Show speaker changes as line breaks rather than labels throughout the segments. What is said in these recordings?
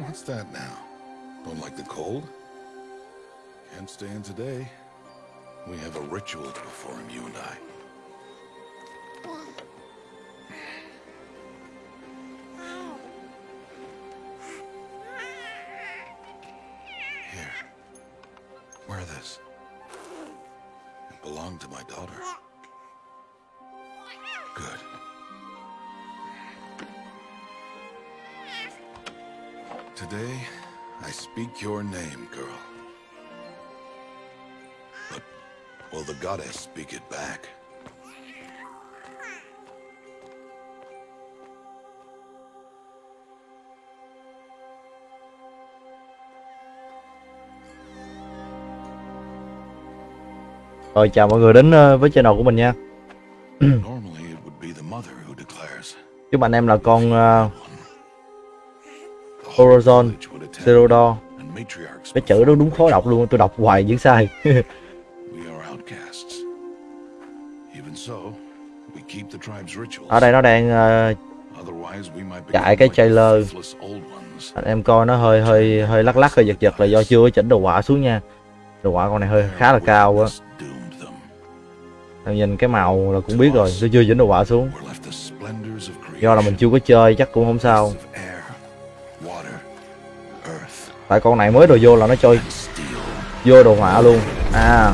What's that now? Don't like the cold? Can't stay in today. We have a ritual to perform, you and I.
Rồi chào mọi người đến ờ, với channel của mình nha.
Normally, it would be the mother who declares.
Chúc anh em là con ờ,
The
Horizon, Zerodor.
and matriarchs
Cái chữ đó đúng khó đọc luôn, tôi đọc hoài vẫn sai.
We are outcasts. Even so, we keep the tribe's rituals.
Ở đây nó đang ờ,
we might
chạy cái trailer. anh em coi nó hơi hơi hơi lắc lắc hơi giật giật là do chưa chỉnh đồ họa xuống nha. Đồ họa con này hơi khá là cao á. Em nhìn cái màu là cũng biết rồi, tôi chưa chỉnh đồ họa xuống. Do là mình chưa có chơi chắc cũng không sao. Tại con này mới đồ vô là nó chơi vô đồ họa luôn. À.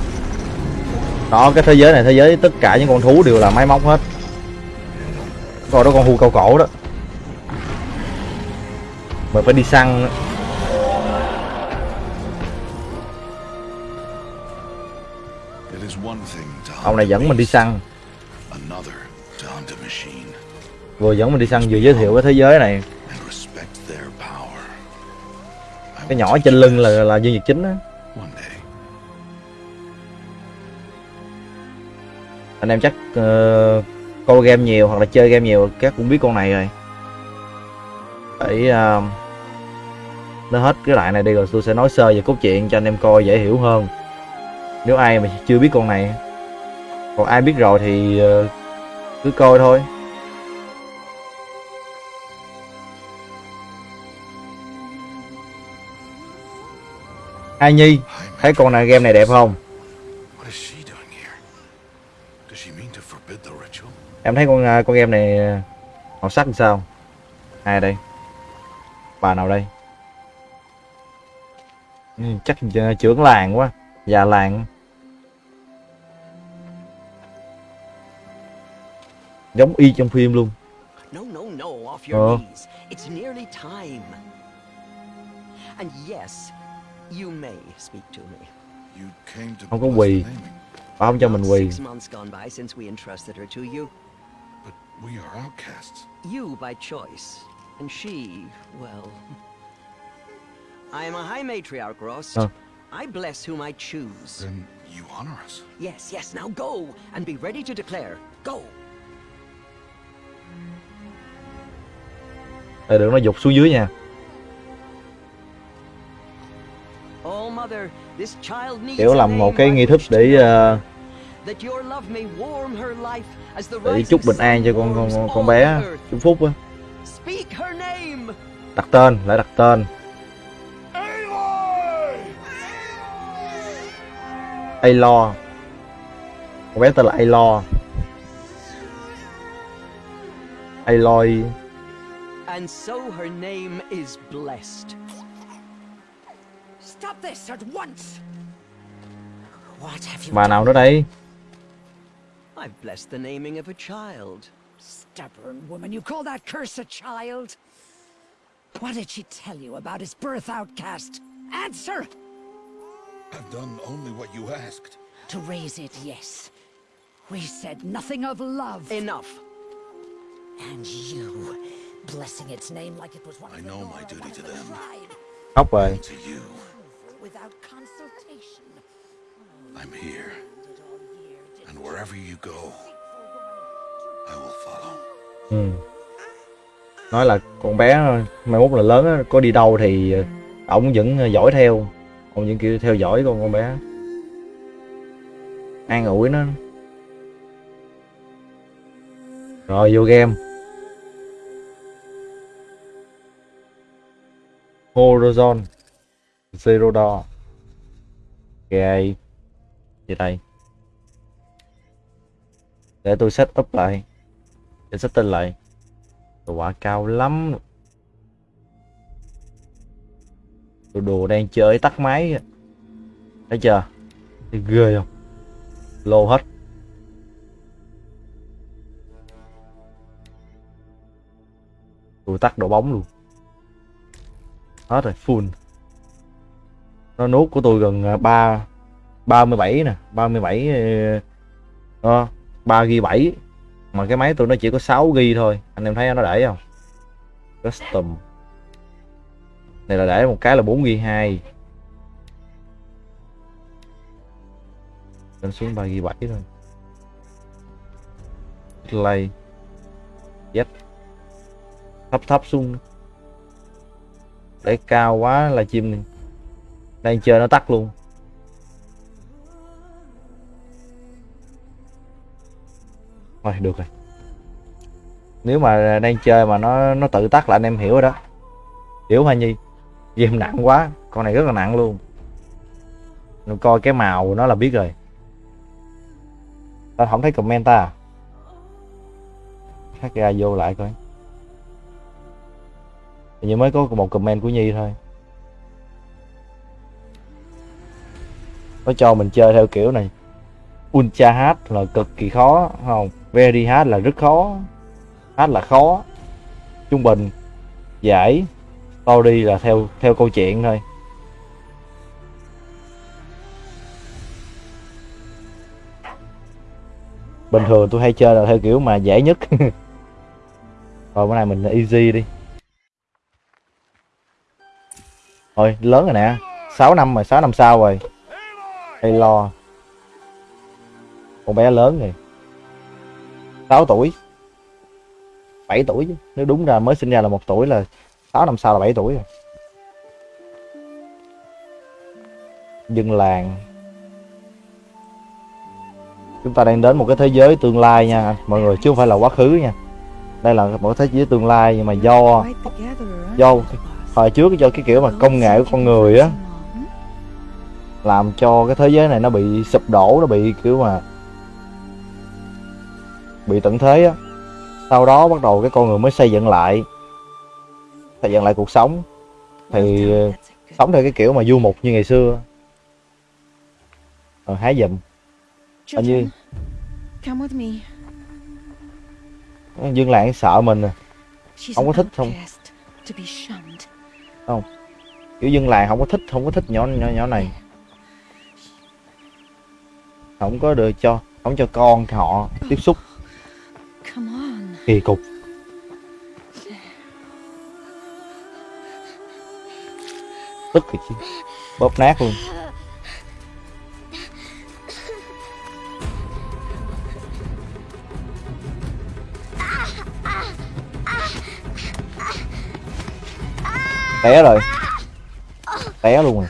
Đó cái thế giới này thế giới tất cả những con thú đều là máy móc hết. Coi đó con hươu cao cổ đó. Mình phải đi săn
It is one thing
ông này dẫn mình đi săn. Vừa dẫn mình đi săn vừa giới thiệu cái thế giới này. Cái nhỏ trên lưng là là nhân vật chính á. Anh em chắc ờ, coi game nhiều hoặc là chơi game nhiều các cũng biết con này rồi. Để ờ, nó hết cái lại này đi rồi tôi sẽ nói sơ về cốt truyện cho anh em coi dễ hiểu hơn. Nếu ai mà chưa biết con này còn ai biết rồi thì ờ, cứ coi thôi. Ai Nhi
Hi,
thấy con này game này đẹp không? Em thấy con à, con game này à, màu sắc làm sao? Ai đây? Bà nào đây? Ừ, chắc à, trưởng làng quá. Già làng
speak to me.
You came to
Không có quỳ.
the
bà không cho mình quỳ
Six months gone by since we entrusted her to you.
but we are outcasts.
You by choice, and she, well. I am a high matriarch, Rost.
Oh.
I bless whom I choose.
Then you honor us.
Yes, yes, now go and be ready to declare. Go!
Ờ, đừng nó dục xuống dưới nha.
Oh,
kiểu làm một cái nghi thức để
the
để chúc bình an cho con con con, bé. chúc phúc á. Đặt tên lại đặt tên. Alo con bé tên là Alo Aloy
And so her name is blessed.
Stop this at once! What have you
bà nào nữa đây
I've blessed the naming of a child.
Stubborn woman, you call that curse a child? What did she tell you about his birth outcast? Answer!
I've done only what you asked.
To raise it, yes. We said nothing of love.
Enough.
And you, blessing its name like it was one
I
of the
know my duty to
the
them.
khóc rồi
To you,
without consultation.
I'm here. And wherever you go, I will follow.
ừ. nói là con bé mai mốt là lớn á, có đi đâu thì ờ, ổng vẫn ờ, dõi theo ông vẫn kiểu theo dõi con con bé an ủi nó rồi vô game Horizon Zero Dawn. Ok Gì đây. Để tôi set up lại. Để set tên lại. Đồ quả cao lắm. Đồ đồ đang chơi tắt máy. Thấy chưa? Thấy ghê không? Lô hết. Tôi tắt độ bóng luôn. Hết rồi, full. Nó nút của tôi gần à, ba ba 37 nè, ba mươi bảy ờ, ờ, ba g bảy. Mà cái máy tôi nó chỉ có 6 g thôi, anh em thấy nó để không? Custom. Này là để một cái là 4 g 2 lên xuống 3 g 7 thôi. Play. Z thấp thấp xuống để cao quá là chim này đang chơi nó tắt luôn. Thôi, được rồi. Nếu mà đang chơi mà nó nó tự tắt là anh em hiểu rồi đó. Hiểu hả nhi. Game nặng quá, con này rất là nặng luôn. Mình coi cái màu của nó là biết rồi. Tao không thấy comment ta à? hát ra vô lại coi. Hình như mới có một comment của Nhi thôi. Nó cho mình chơi theo kiểu này. Ultra hard là cực kỳ khó không? Very hard là rất khó. Hard là khó. Trung bình, Giải, Story là theo theo câu chuyện thôi. Bình thường tôi hay chơi là theo kiểu mà dễ nhất. Rồi bữa nay mình easy đi. Thôi lớn rồi nè. 6 năm rồi 6 năm sau rồi. Hay lo. Con bé lớn rồi. 6 tuổi. 7 tuổi chứ. Nếu đúng ra mới sinh ra là một tuổi là 6 năm sau là 7 tuổi rồi. Dân làng. Chúng ta đang đến một cái thế giới tương lai nha Mọi người chứ không phải là quá khứ nha. Đây là một thế giới tương lai nhưng mà do Do hồi trước do cái kiểu mà công nghệ của con người á làm cho cái thế giới này nó bị sụp đổ nó bị kiểu mà bị tận thế á. Sau đó bắt đầu cái con người mới xây dựng lại xây dựng lại cuộc sống. Thì sống theo cái kiểu mà du mục như ngày xưa. Rồi hái dùm. Hình như dân làng sợ mình à. Không có thích không?
Shunned.
kiểu dân làng không có thích không có thích nhỏ nhỏ nhỏ này. Không có được cho không cho con họ tiếp xúc. Kỳ cục. Tức thì chứ. Bóp nát luôn té rồi. Té luôn rồi.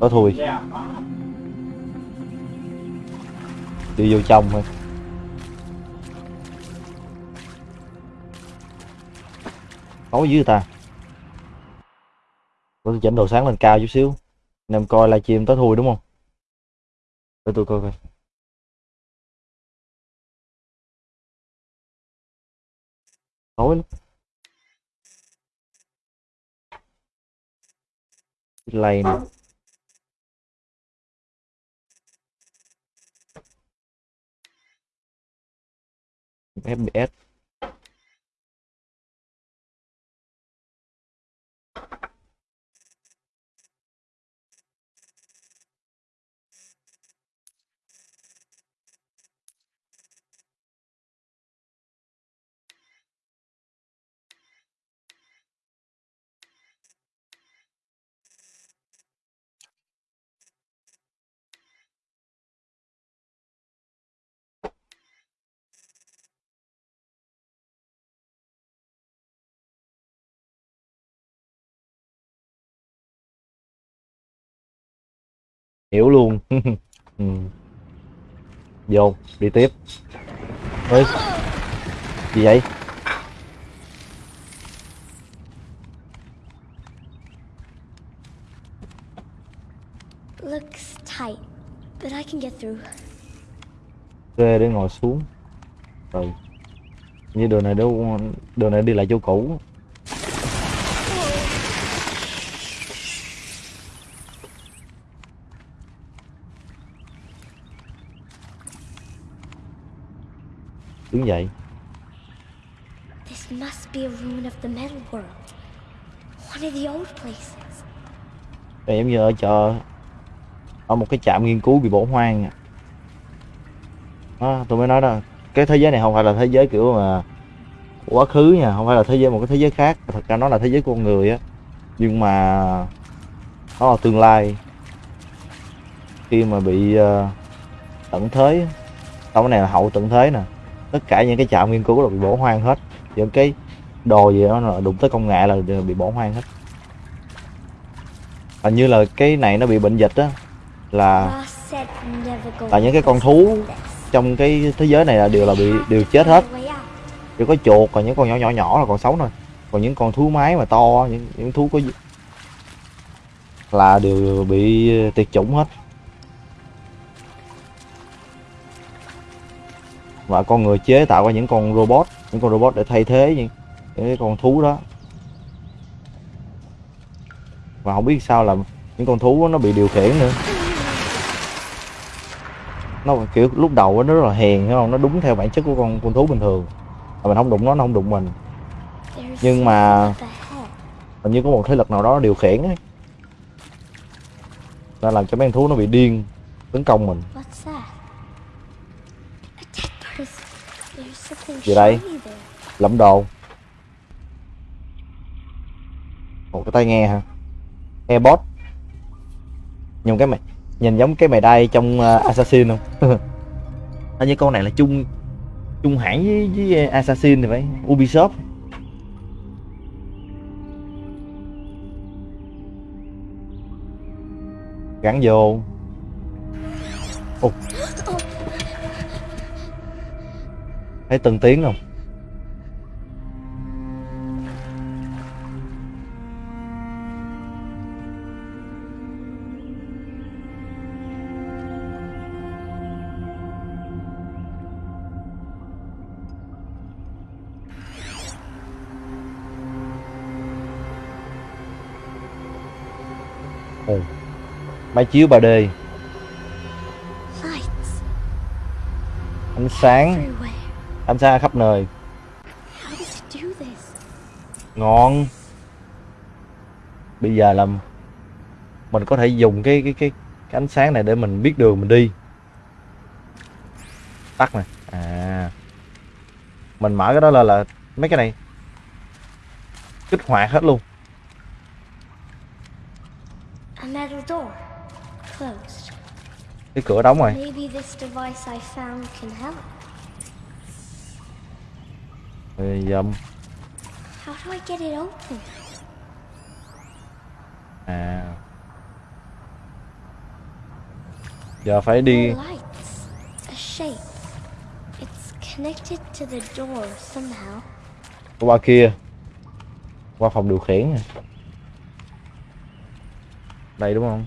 Đó thui đi vô trong thôi. Tối dưới ta. Tôi chỉnh đồ sáng lên cao chút xíu. Anh em coi livestream tới thui đúng không? Để tôi coi coi. Tối lắm. Lầy nè. của FBS hiểu luôn. Ừ. vô đi tiếp. Ơi gì vậy?
Looks tight, but I can get through.
ghê để ngồi xuống. Rồi. Như đường này đâu đường này đi lại chỗ cũ đứng dậy
This must be a ruin of the metal world. One of the old places.
đây giống như ở chợ ở một cái trạm nghiên cứu bị bỏ hoang à. đó, tôi mới nói đó cái thế giới này không phải là thế giới kiểu mà quá khứ nha không phải là thế giới một cái thế giới khác thật ra nó là thế giới của con người á nhưng mà nó là tương lai khi mà bị ờ, tận thế sau cái này là hậu tận thế nè tất cả những cái trạm nghiên cứu là bị bỏ hoang hết. Những cái đồ gì đó là đụng tới công nghệ là đều bị bỏ hoang hết. Hình như là cái này nó bị bệnh dịch á, là là những cái con thú trong cái thế giới này là đều là bị đều chết hết. Chỉ có chuột, còn những con nhỏ nhỏ nhỏ là còn sống thôi. Còn những con thú máy mà to, những những thú có là đều bị tuyệt chủng hết. Và con người chế tạo ra những con robot những con robot để thay thế những, những cái con thú đó. Và không biết sao là những con thú nó bị điều khiển nữa. Nó kiểu lúc đầu nó rất là hèn hiểu không? Nó đúng theo bản chất của con con thú bình thường. Mà mình không đụng nó nó không đụng mình. Nhưng mà- hình như có một thế lực nào đó điều khiển ấy. Nó làm cho mấy con thú nó bị điên tấn công mình
What's that? A dead person. There's something
Gì đây? lẫm đồ. Một cái tai nghe hả? Airpod nhìn cái mày nhìn giống cái mày đai trong uh, assassin không? Hình như con này là chung chung hãng với, với assassin thì phải. Ubisoft. Gắn vô. Ồ. thấy từng tiếng không? Ồ. máy chiếu 3D
Lights.
Ánh sáng ánh sáng khắp nơi. Ngon. Bây giờ là mình có thể dùng cái cái cái, cái ánh sáng này để mình biết đường mình đi. Tắt nè. À. Mình mở cái đó là là mấy cái này. Kích hoạt hết luôn. Cái cửa đóng rồi
Maybe this device I found can help.
Rồi giờ
How do I get it open?
à giờ phải đi
More lights. A shape. It's connected to the door somehow.
qua kia. Qua phòng điều khiển nè. Đây đúng không?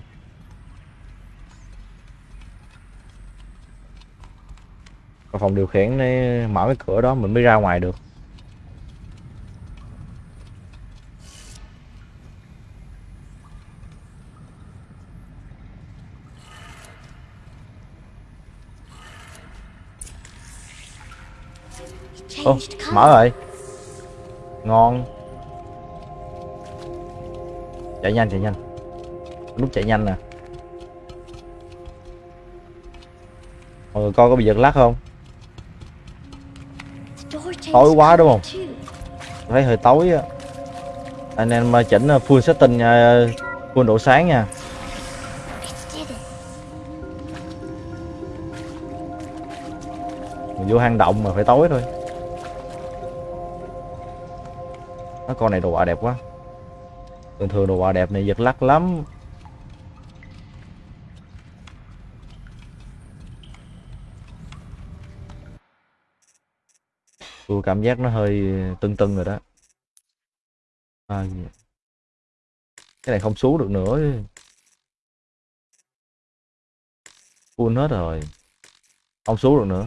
Qua phòng điều khiển để mở cái cửa đó mình mới ra ngoài được Ô, mở rồi. Ngon. Chạy nhanh chạy nhanh. Nút chạy nhanh nè. Mọi người coi có bị giật lắc không? Tối quá đúng không? thấy hơi tối á. Anh em ờ, chỉnh ờ, full setting ờ, full độ sáng nha. Mình vô hang động mà phải tối thôi. nó con này đồ họa đẹp quá. Thường thường đồ họa đẹp này giật lắc lắm. Tôi cảm giác nó hơi tưng tưng rồi đó. À, cái này không xuống được nữa. Full hết rồi. Không xuống được nữa.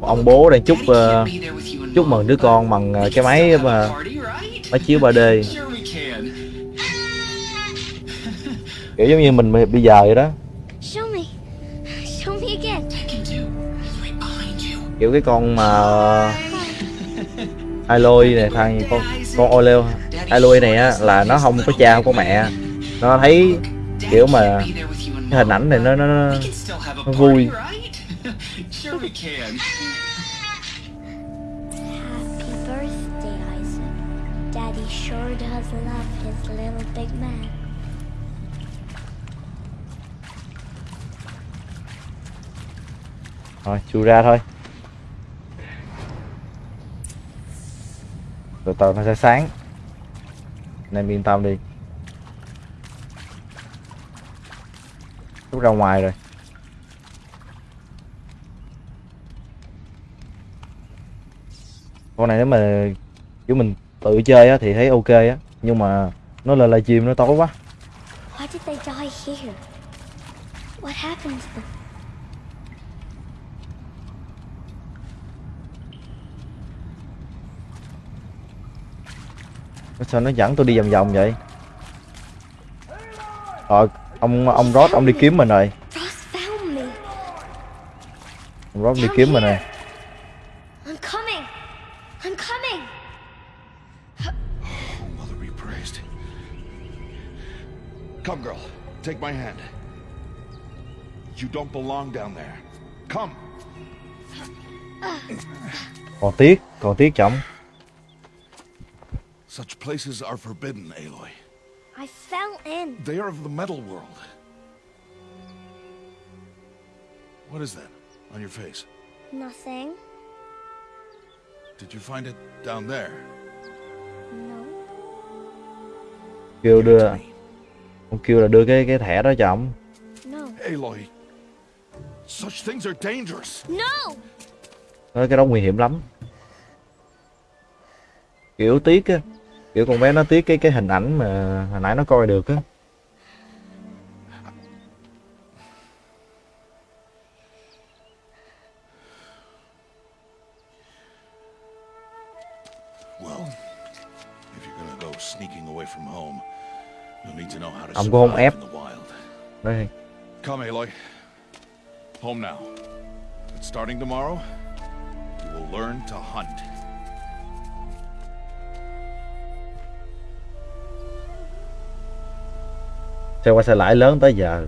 ông bố đang chúc ờ,
and
chúc mừng đứa con bằng ờ,
we
cái máy mà
right?
máy chiếu 3D
Sure we can.
kiểu giống như mình bây giờ vậy đó
Show me. Show me again.
Tekken 2. He's right behind you.
kiểu cái con mà Aloy này thằng con con Oleo Aloy này á là nó không có cha không có mẹ nó thấy kiểu mà cái hình ảnh này nó nó, nó vui thôi, chui ra thôi. Từ từ nó sẽ sáng. Anh em yên tâm đi. Rút ra ngoài rồi. Con này nếu mà, kiểu mình tự chơi á thì thấy ok á. Nhưng mà nó là live stream nó tối quá.
Why did they die here? What happened to them?
Sao nó dẫn tôi đi vòng vòng vậy rồi ông ông Rod ông đi kiếm mình rồi ông Rod đi kiếm mình rồi
I'm coming. I'm coming.
Mother be praised. Come, girl. Take my hand. You don't belong down there. Come.
còn tiếc còn tiếc chồng
Such places are forbidden, Aloy.
I fell in.
They are of the metal world. What is that on your face?
Nothing.
Did you find it down there?
No.
kêu đưa ông kêu là đưa cái cái thẻ đó cho ổng
No.
Aloy, such things are dangerous.
No!
nói cái đó nguy hiểm lắm kiểu tiếc á kiểu con bé nó tiếc cái cái hình ảnh mà hồi nãy nó coi được á Ông cũng không ép. đây
Come, Aloy. Home now. But starting tomorrow, you will learn to hunt.
Xe qua xe lại lớn tới giờ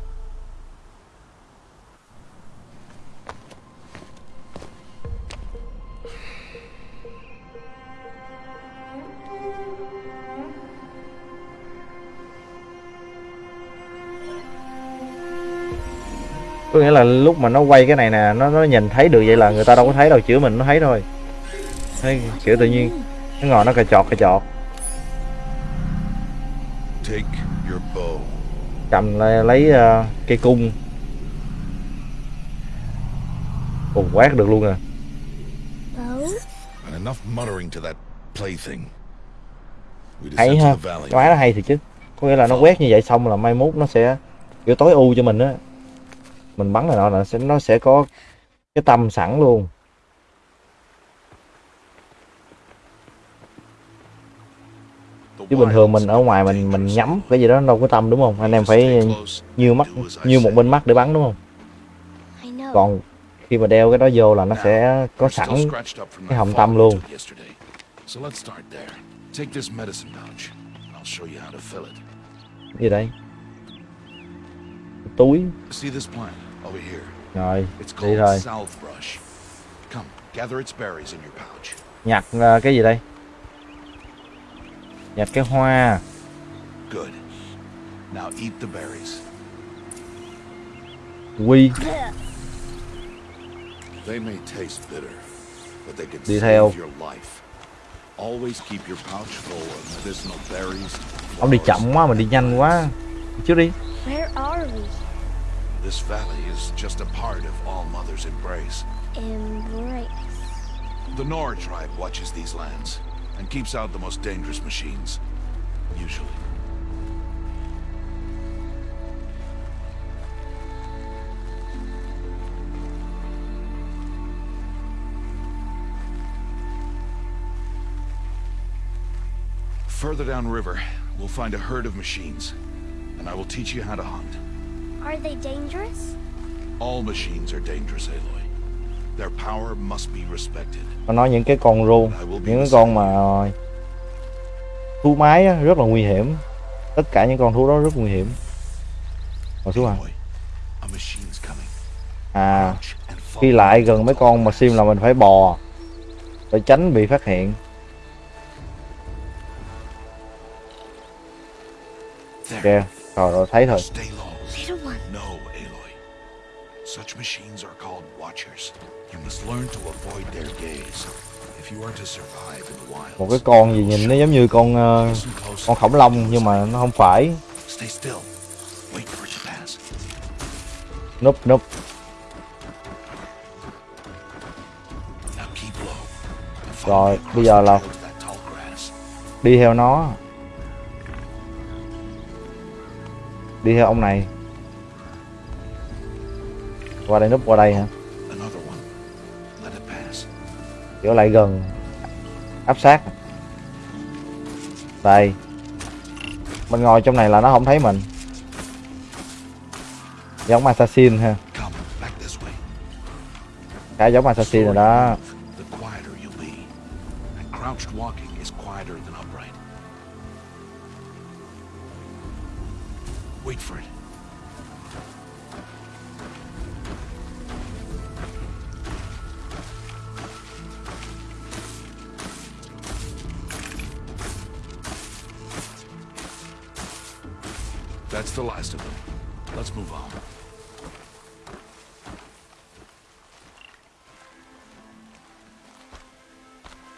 có nghĩa là lúc mà nó quay cái này nè nó nó nhìn thấy được vậy là người ta đâu có thấy đâu chữa mình nó thấy thôi thấy kiểu tự nhiên nó ngồi nó cà chọt cà chọt
Take.
Cầm lấy, lấy ờ, cây cung. Ồ, quát được luôn à. Hay ha máy nó hay thiệt chứ. Có nghĩa là nó quét như vậy xong là mai mốt nó sẽ kiểu tối ưu cho mình á. Mình bắn là nó là sẽ nó sẽ có cái tâm sẵn luôn chứ bình thường mình ở ngoài mình mình nhắm cái gì đó nó đâu có tâm đúng không? Anh em phải nhiều mắt nhiều một bên mắt để bắn đúng không? Còn khi mà đeo cái đó vô là nó sẽ có sẵn cái
fall
tâm luôn. gì đây? Túi. Rồi đi
pouch.
nhặt ờ, cái gì đây nhặt cái hoa
Good. Now eat the berries.
quy
They may taste bitter, but they can
Đi
save
theo.
your life. Always keep your pouch full of medicinal berries.
ông đi chậm quá mình đi nhanh quá trước đi
Where are we?
This valley is just a part of All Mother's embrace.
Embrace.
The Nora tribe watches these lands and keeps out the most dangerous machines. Usually. Further downriver, we'll find a herd of machines, and I will teach you how to hunt.
Are they dangerous?
All machines are dangerous, Aloy.
Nó nói những cái con ru những cái con mà ờ, thú mái á, rất là nguy hiểm. Tất cả những con thú đó rất nguy hiểm. Ngồi xuống à à khi lại gần mấy con mà sim là mình phải bò để tránh bị phát hiện.
There.
kìa rồi rồi thấy rồi một cái con gì nhìn nó giống như con
close.
con khổng lồ nhưng mà nó không phải. Núp núp Rồi, bây giờ là- đi theo nó. Đi theo ông này. Qua đây núp qua đây hả kiểu lại gần. Áp sát. Đây. Mình ngồi trong này là nó không thấy mình. Giống assassin ha. Cái giống assassin rồi đó.
Wait for it. That's the last of them. Let's move on.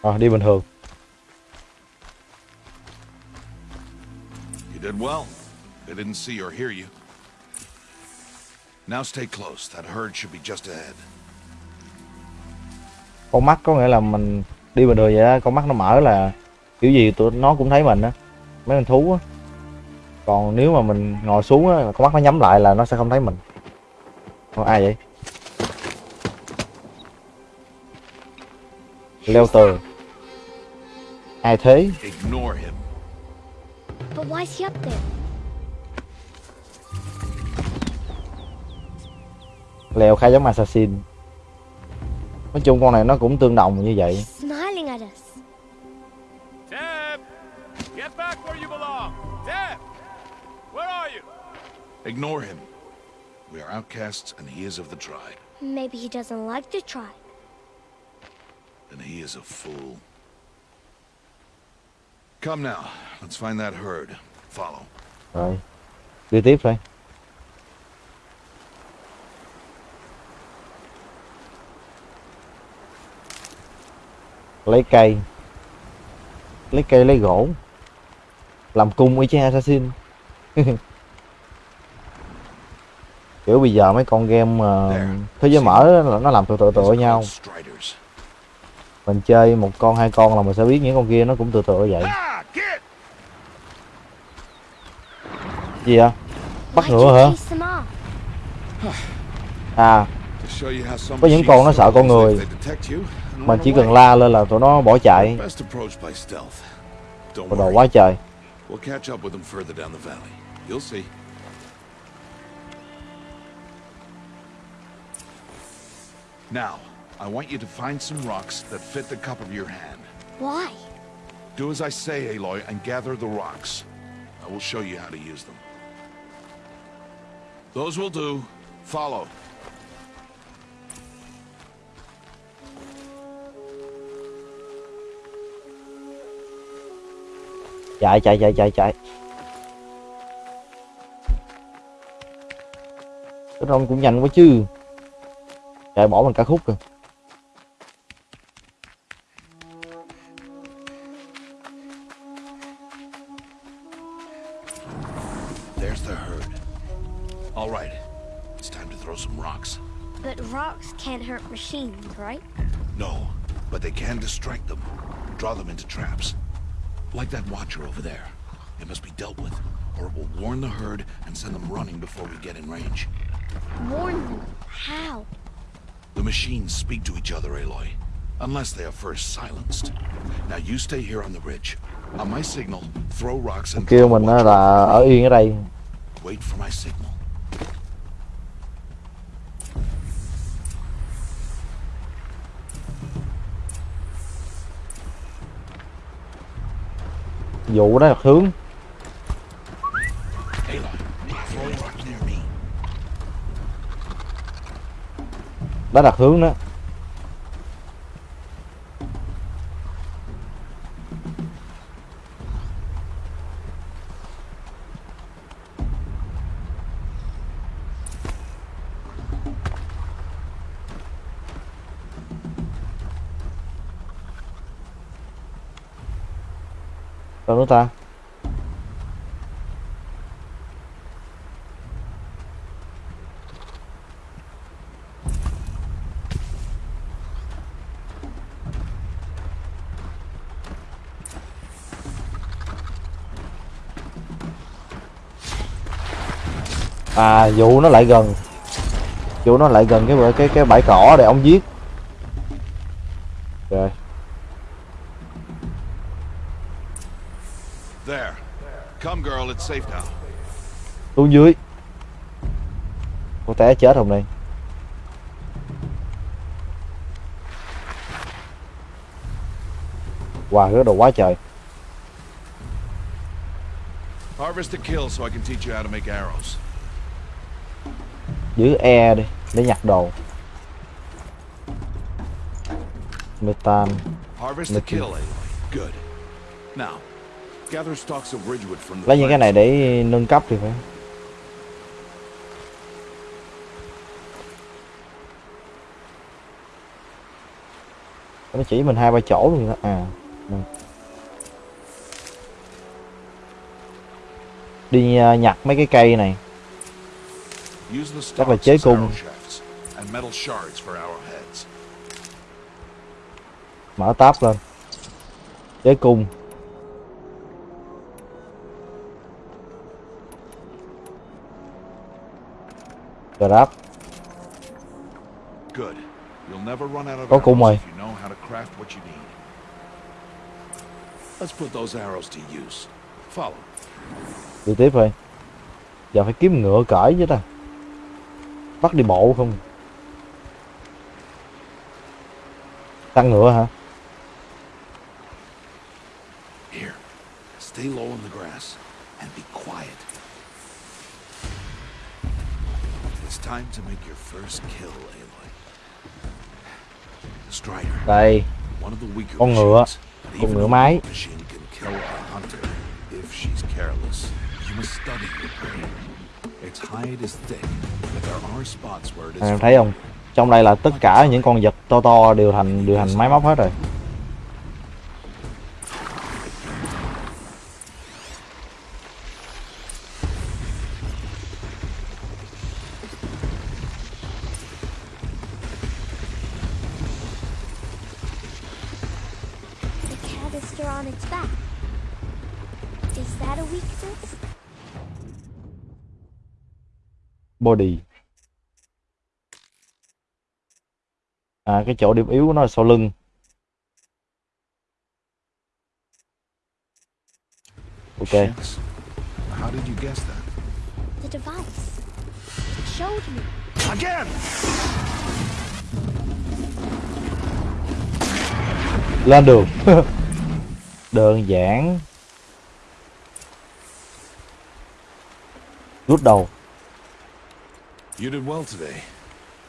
Ờ, đi bình thường
You did well. They didn't see or hear you. Now stay close. That herd should be just ahead.
con mắt có nghĩa là mình đi bình thường vậy đó con mắt nó mở là kiểu gì tụi nó cũng thấy mình á mấy con thú á còn nếu mà mình ngồi xuống á con mắt nó nhắm lại là nó sẽ không thấy mình. Ủa, ai vậy? Leo tường ai thế? Leo khá giống assassin. Nói chung con này nó cũng tương đồng như vậy
Ignore him. We are outcasts, and he is of the tribe.
Maybe he doesn't like the tribe.
And he is a fool. Come now. Let's find that herd. Follow.
rồi đi tiếp thôi lấy cây lấy cây lấy gỗ làm cung y chang assassin kiểu bây giờ mấy con game ờ, thế giới mở là nó làm tự tự tự
These are
nhau. mình chơi một con hai con là mình sẽ biết những con kia nó cũng tự tự vậy. Gì vậy? Bắt
you
hả? à. Có những con nó sợ con người.
run
chỉ cần la lên là tụi nó bỏ chạy.
Worry.
quá trời
Now, I want you to find some rocks that fit the cup of your hand.
Why?
Do as I say, Aloy, and gather the rocks. I will show you how to use them. Those will do. Follow.
chạy chạy chạy chạy chạy cái rong cũng nhanh quá chứ chạy bỏ mình cả khúc rồi
There's the herd. All right. It's time to throw some rocks.
But rocks can't hurt machines, right?
No, but they can distract them. Draw them into traps. Like that watcher over there. It must be dealt with, or it will warn the herd and send them running before we get in range.
Warn them. How?
The machines speak to each other, Aloy. Unless they are first silenced. Now you stay here on the ridge. On my signal, throw rocks and
kêu mình là ở yên ở đây
Wait for my signal.
vụ đó là hướng đã là hướng đó. Đâu nó ta. À vụ nó lại gần. Vụ nó lại gần cái cái cái bãi cỏ để ông giết. Rồi.
There. Come, girl, it's safe now.
xuống dưới. Con té chết hôm nay. Wow rớt đồ quá trời.
Harvest a kill so I can teach you how to make arrows.
Giữ E đi để nhặt đồ. Metan.
The
lấy những cái này để nâng cấp thì phải. Nó chỉ mình hai ba chỗ luôn đó. À đi à, nhặt mấy cái cây này Chắc là chế cung. mở tab lên chế cung grab
Good. You'll never run out of
Có cung rồi.
Let's put those arrows to use. Follow.
đi tiếp thôi giờ phải kiếm ngựa cởi chứ ta bắt đi bộ không tăng ngựa hả
Here. Stay low in the grass and be quiet. It's time to make your first kill, Aloy. Strider.
đây Con ngựa. Con ngựa
hunter if she's careless. You must study your prey
em thấy không? Trong đây là tất cả những con vật to to đều thành đều thành máy móc hết rồi. Body à cái chỗ điểm yếu của nó là sau lưng ok.
How did you guess that?
The device. It showed me.
Again!
lên đường đơn giản rút đầu
You did well today,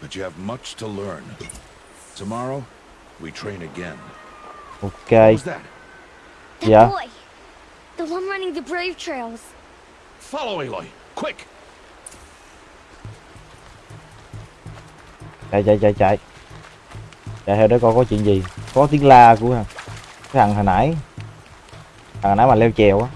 but you have much to learn. Tomorrow, we train again.
ok
What was that?
That
Yeah.
boy. The one running the brave trails.
Follow Aloy, quick!
chạy chạy chạy chạy chạy theo để coi có chuyện gì có tiếng la của thằng cái thằng hồi nãy thằng hồi nãy mà leo chèo á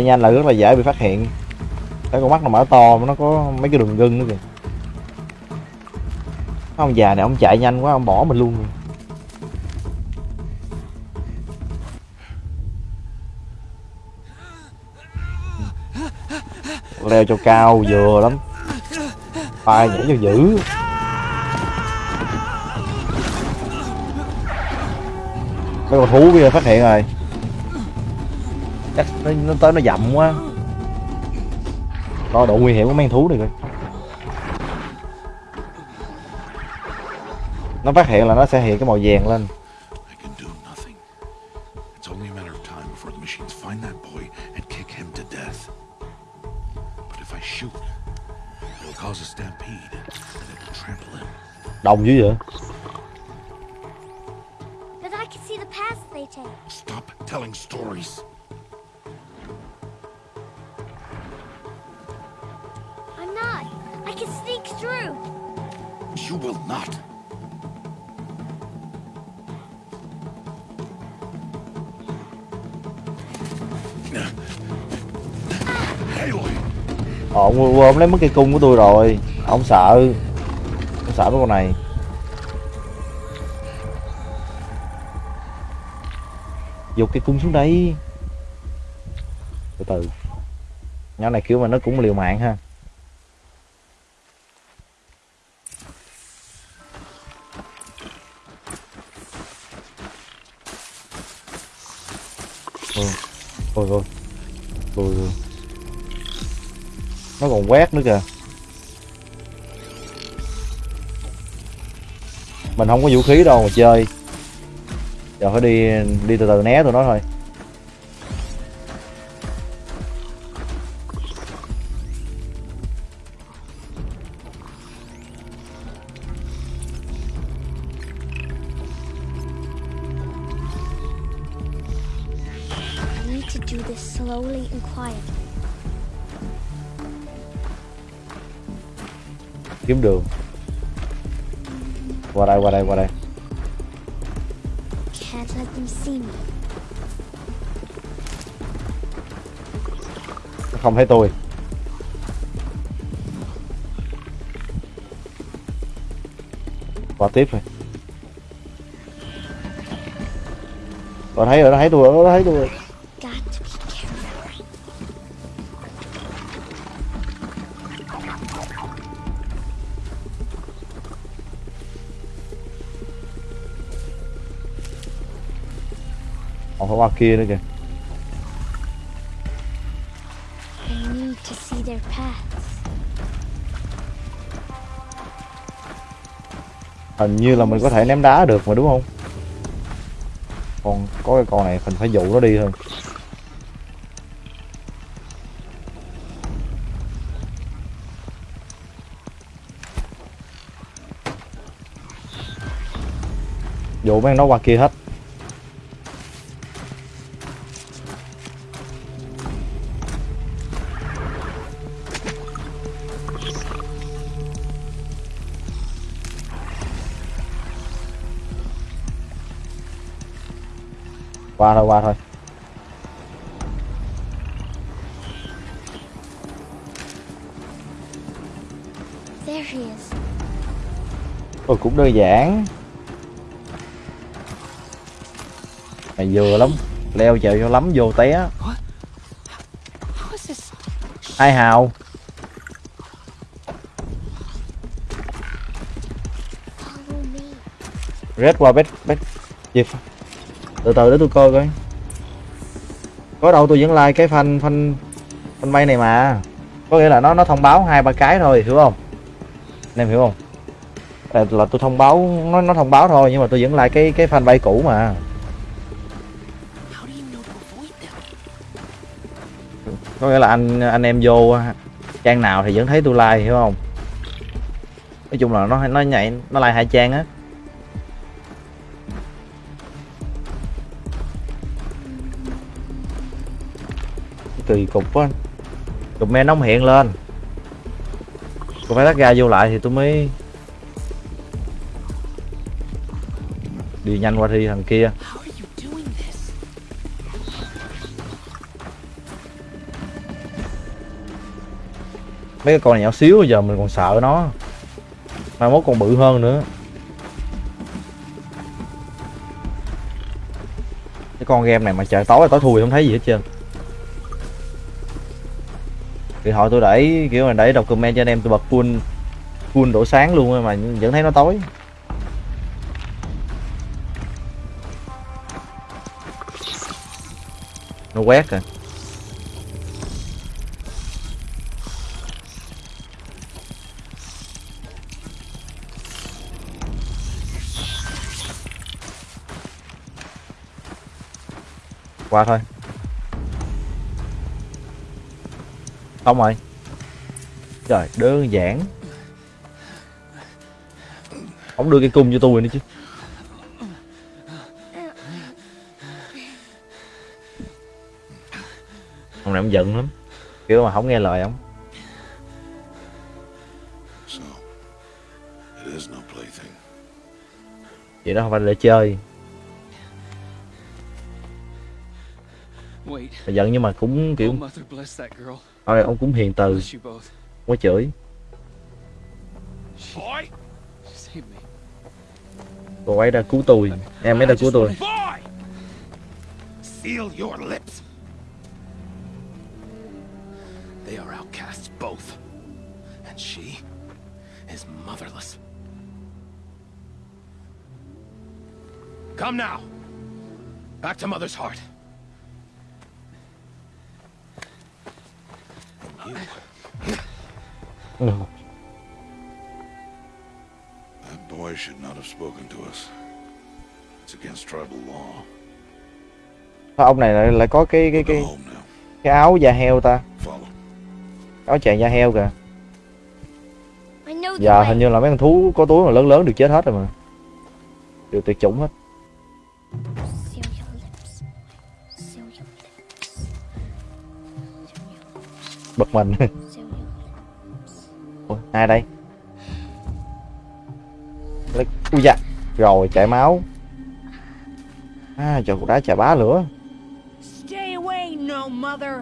chạy nhanh là rất là dễ bị phát hiện. Cái con mắt nó mở to mà nó có mấy cái đường gân nữa kìa. Ông già này ông chạy nhanh quá, ông bỏ mình luôn rồi. leo cho cao, vừa lắm. Tay nhảy cho dữ. Mấy con thú kia phát hiện rồi chắc nó, nó tới nó dậm quá. Đo độ nguy hiểm của con thú này coi. Nó phát hiện là nó sẽ hiện cái màu vàng lên.
I can do
Ờ, ông ông lấy mất cây cung của tôi rồi. Ông sợ. Ông sợ mấy con này. Dục cây cung xuống đây từ từ. Nhỏ này kiểu mà nó cũng liều mạng ha. Còn quét nữa kìa. Mình không có vũ khí đâu mà chơi. Giờ phải đi đi từ từ né tụi nó thôi.
Slowly and quietly.
Kiếm đường. Qua đây qua đây qua đây.
Can't let them see me.
nó không thấy tôi. Qua tiếp rồi nó thấy rồi nó thấy tôi nó thấy tôi kia nữa kìa.
I need to see their paths.
hình như là mình có thể ném đá được mà đúng không? Còn có cái con này mình phải dụ nó đi thôi dụ mấy nó qua kia hết qua thôi qua thôi.
There he is.
Ôi cũng đơn giản. Mày vừa lắm Leo trèo cho lắm vô té? Hai hào. Red qua bét bét Gì từ từ để tôi coi coi. Có đâu tôi vẫn like cái fan fan bay này mà. Có nghĩa là nó nó thông báo hai ba cái thôi hiểu không? Anh em hiểu không? Là, là tôi thông báo nó nó thông báo thôi nhưng mà tôi vẫn like cái cái fanpage cũ mà. Có nghĩa là anh anh em vô trang nào thì vẫn thấy tôi like hiểu không? Nói chung là nó nó nhảy nó like hai trang á. Kỳ cục quá. Cục men nóng hiện lên. Còn phải tắt ga vô lại thì tôi mới đi nhanh qua thi thằng kia. Mấy cái con này nhỏ xíu giờ mình còn sợ nó. Mai mốt còn bự hơn nữa. Cái con game này mà trời tối là tối thui không thấy gì hết trơn điện thoại tôi để kiểu là để đọc comment cho anh em tôi bật full full độ sáng luôn mà vẫn thấy nó tối. Nó quét kìa qua thôi. Xong rồi trời đơn giản. Ông đưa cái cung cho tôi nữa chứ. Ông này ông giận lắm. Kiểu mà không nghe lời ông.
So, it is no plaything.
vậy đó không phải để chơi.
Wait.
mà giận nhưng mà cũng kiểu
Girl.
ông này ông cũng hiền từ có chửi cô ấy đã cứu tôi em ấy đã cứu tôi.
They are outcasts, both. And she is motherless. Come now. Back to Mother's heart.
Ừ.
That boy should not have spoken to us. It's against tribal law.
Sao ông này lại, lại có cái cái cái cái áo da heo ta áo chàng da heo kìa
way.
hình như là mấy con thú có túi mà lớn lớn được chết hết rồi mà đều tuyệt chủng hết bật mình. Ủa, ai đây? Lấy- ui da rồi chảy máu. À trời cục đá chà bá lửa.
Stay away, no mother.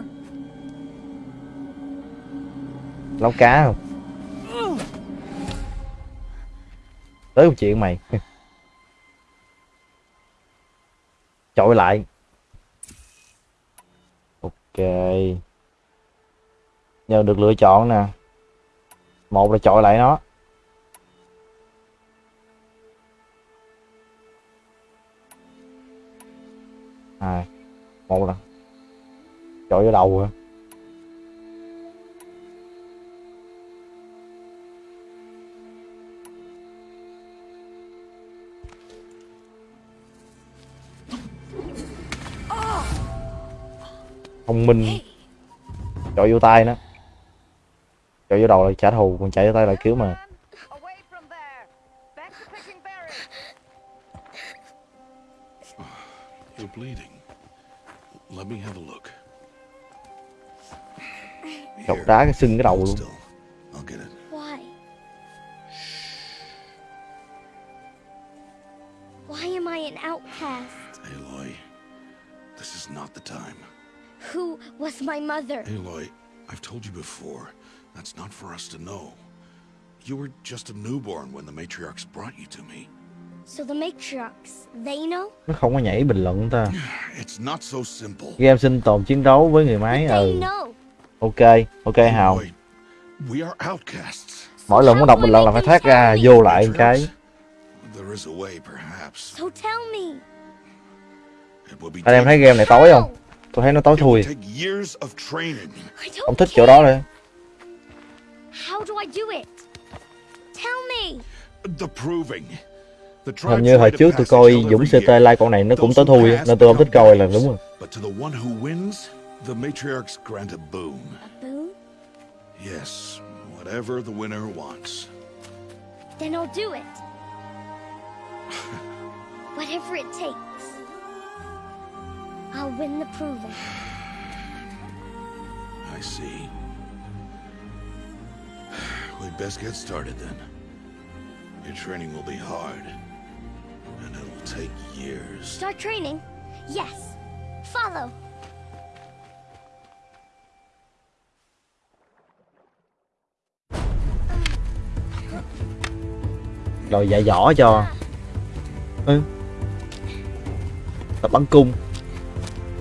lóc cá không? Tới một chuyện mày. Chọi lại. Ok nhờ được lựa chọn nè. Một là chọi lại nó. Hai, một là chọi vô đầu rồi thông minh. Chọi vô tay nó chọi vô đầu là trả thù còn chạy vô tay là cứu mà
Away from there. Back to picking berries.
You're bleeding. Let me have a look.
chọc đá cái sưng cái đầu luôn
still. I'll get it.
Why? Why am I an outcast?
Aloy, this is not the time.
Who was my mother?
Aloy, I've told you before, that's not for us to know. You were just a newborn when the matriarchs brought you to me.
So the matriarchs, they know?
nó không có nhảy bình luận ta
It's not so simple.
game sinh tồn chiến đấu với người máy ừ
know.
ok ok hào
we are outcasts.
mỗi lần muốn đọc bình luận là phải thoát ra vô lại một cái
There is a way, perhaps.
So tell me.
It will be
anh em thấy game này tối không tôi thấy nó tối thui
take years of training.
I
không
don't
thích chỗ đó rồi
How do I do it? Tell me.
The proving. The
hình
tribes
như hồi
rite
trước
a
tôi
passage
coi Dũng CT like con này nó cũng tối thui nên tôi không thích coi là đúng rồi.
But to the one who wins, the matriarchs grant a boon.
A boon?
Yes, whatever the winner wants.
Then I'll do it. Whatever it takes. I'll win the proving.
I see. We'd best get started then. Your training will be hard, and it'll take years.
Start training? Yes. Follow.
rồi dạy võ cho ừ. tập bắn cung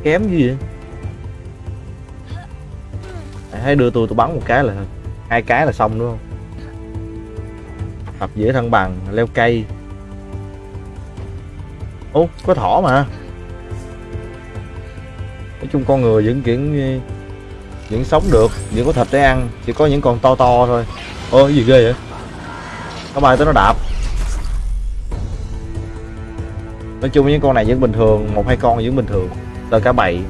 kém gì vậy hãy đưa tôi tôi bắn một cái là hai cái là xong, đúng không? Tập giữa thăng bằng, leo cây. Ô có thỏ mà. Nói chung con người vẫn kiểu, vẫn sống được, vẫn có thịt để ăn, chỉ có những con to to thôi. Ô cái gì ghê vậy? Nó bay tới nó đạp. Nói chung những con này vẫn bình thường, một hai con vẫn bình thường, là cả bầy.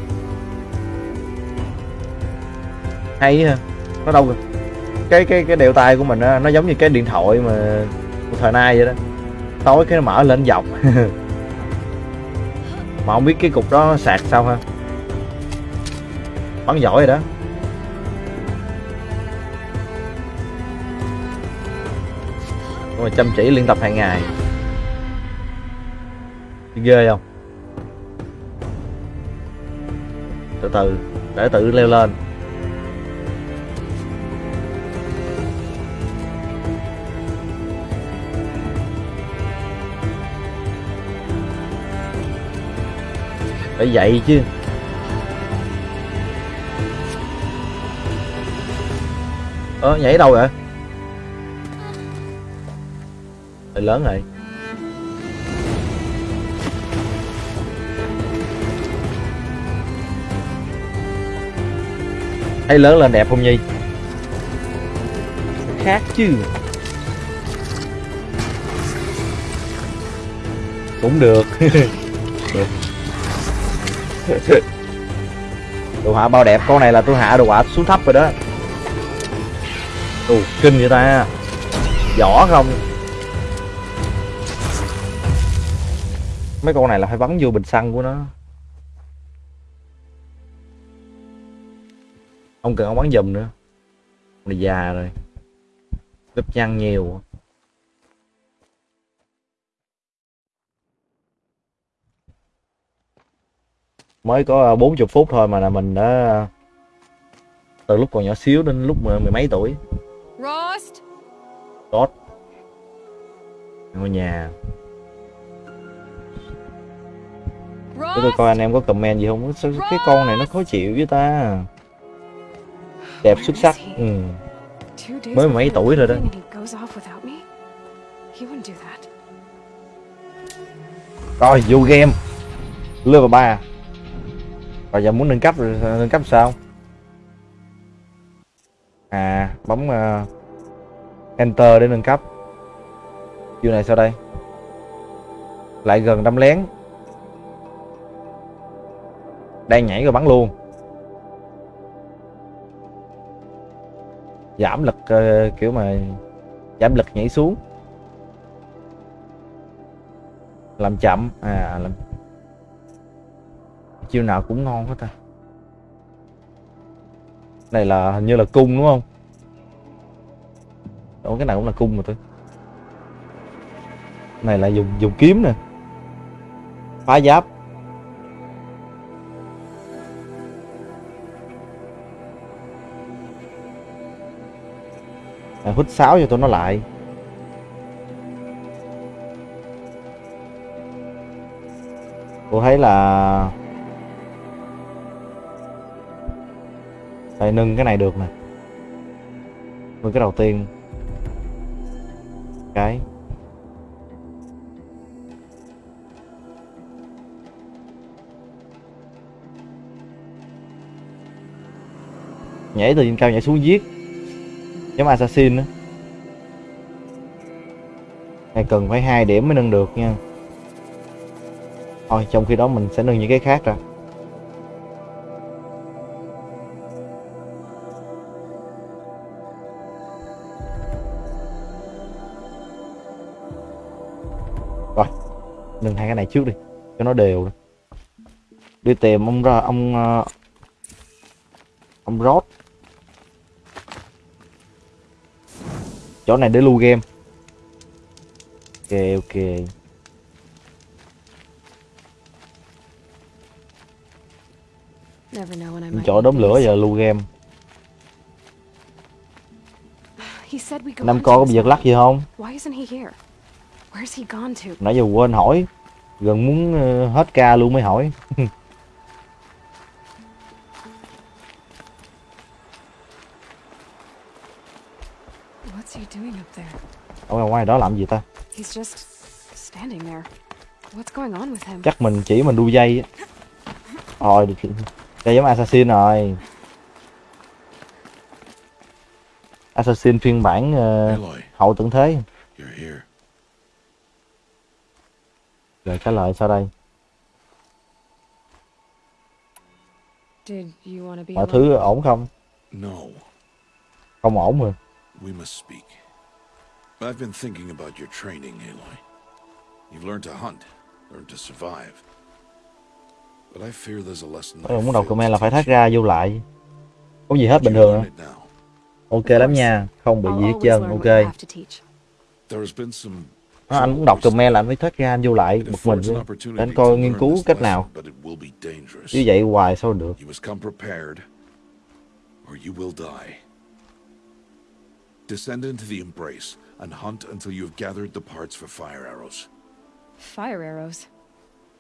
Hay ha nó đâu rồi cái cái cái đeo tay của mình á, nó giống như cái điện thoại mà của thời nay vậy đó. Tối cái nó mở lên dọc mà không biết cái cục đó sạc sao ha? Bắn giỏi rồi đó. Nhưng mà chăm chỉ luyện tập hàng ngày. Ghê không? Từ từ, để tự leo lên. Phải dậy chứ. Ơ, nhảy đâu vậy? Để lớn rồi. Thấy lớn lên đẹp không nhi? Khác chứ? Cũng được. đồ họa bao đẹp, con này là tôi hạ đồ họa xuống thấp rồi đó. Ù kinh vậy ta. Vỏ không? Mấy con này là phải bắn vô bình xăng của nó. Không cần ông bắn giùm nữa. Này già rồi. Lớp nhăn nhiều. Mới có 40 phút thôi mà là mình đã từ lúc còn nhỏ xíu đến lúc mười mấy tuổi.
Rost?
tốt. Ngôi nhà. Để tôi
Rost?
coi anh em có comment gì không? Sao cái con này nó khó chịu với ta. Đẹp xuất sắc. Ừ. Mới mấy tuổi rồi đó. rồi vô game. Level 3 rồi giờ muốn nâng cấp nâng cấp sao? À bấm uh, enter để nâng cấp. Chiêu này sao đây? Lại gần đâm lén. Đang nhảy rồi bắn luôn. Giảm lực uh, kiểu mà giảm lực nhảy xuống. Làm chậm à làm chiêu nào cũng ngon hết ta. Này là hình như là cung đúng không? Ủa cái này cũng là cung mà tôi. Này là dùng dùng kiếm nè. Phá giáp. À, hút sáo cho tụi nó lại. Cô thấy là đây nâng cái này được nè. Nâng cái đầu tiên. Cái. Nhảy từ trên cao nhảy xuống giết. Giống assassin á. Này cần phải hai điểm mới nâng được nha. Thôi, trong khi đó mình sẽ nâng những cái khác ra nâng hai cái này trước đi cho nó đều đi. Tìm ông ra ông ờ, ông rót chỗ này để lưu game. Ok ok. Chỗ đốm lửa giờ lưu game. Năm con có bị giật lắc gì không? Nãy giờ quên hỏi gần muốn ờ, hết ca luôn mới hỏi
What's he doing up there?
ở ngoài đó làm gì ta
He's just standing there. What's going on with him?
chắc mình chỉ mình đu dây á rồi được đây giống assassin rồi assassin phiên bản
Aloy,
hậu tận thế
you're here.
Rồi trả lời sau đây
Did you want to be
mọi thứ ổn không
No,
không ổn rồi
we must speak. I've been thinking about your training, Aloy. You've learned to hunt, learned to survive. But I fear there's a lesson
muốn đọc comment là phải thoát ra vô lại không gì hết
you.
bình
You
thường ok lắm nha không bị gì hết trơn ok
teach.
There's been some
Nó, anh muốn đọc comment là anh phải thoát ra anh vô lại
It
bực mình
affords an
luôn
opportunity
để anh coi nghiên cứu cách nào
lesson, but it will be dangerous.
như vậy hoài sao được
You must come prepared, or you will die. Descend into the embrace and hunt until you have gathered the parts for fire arrows.
Fire arrows.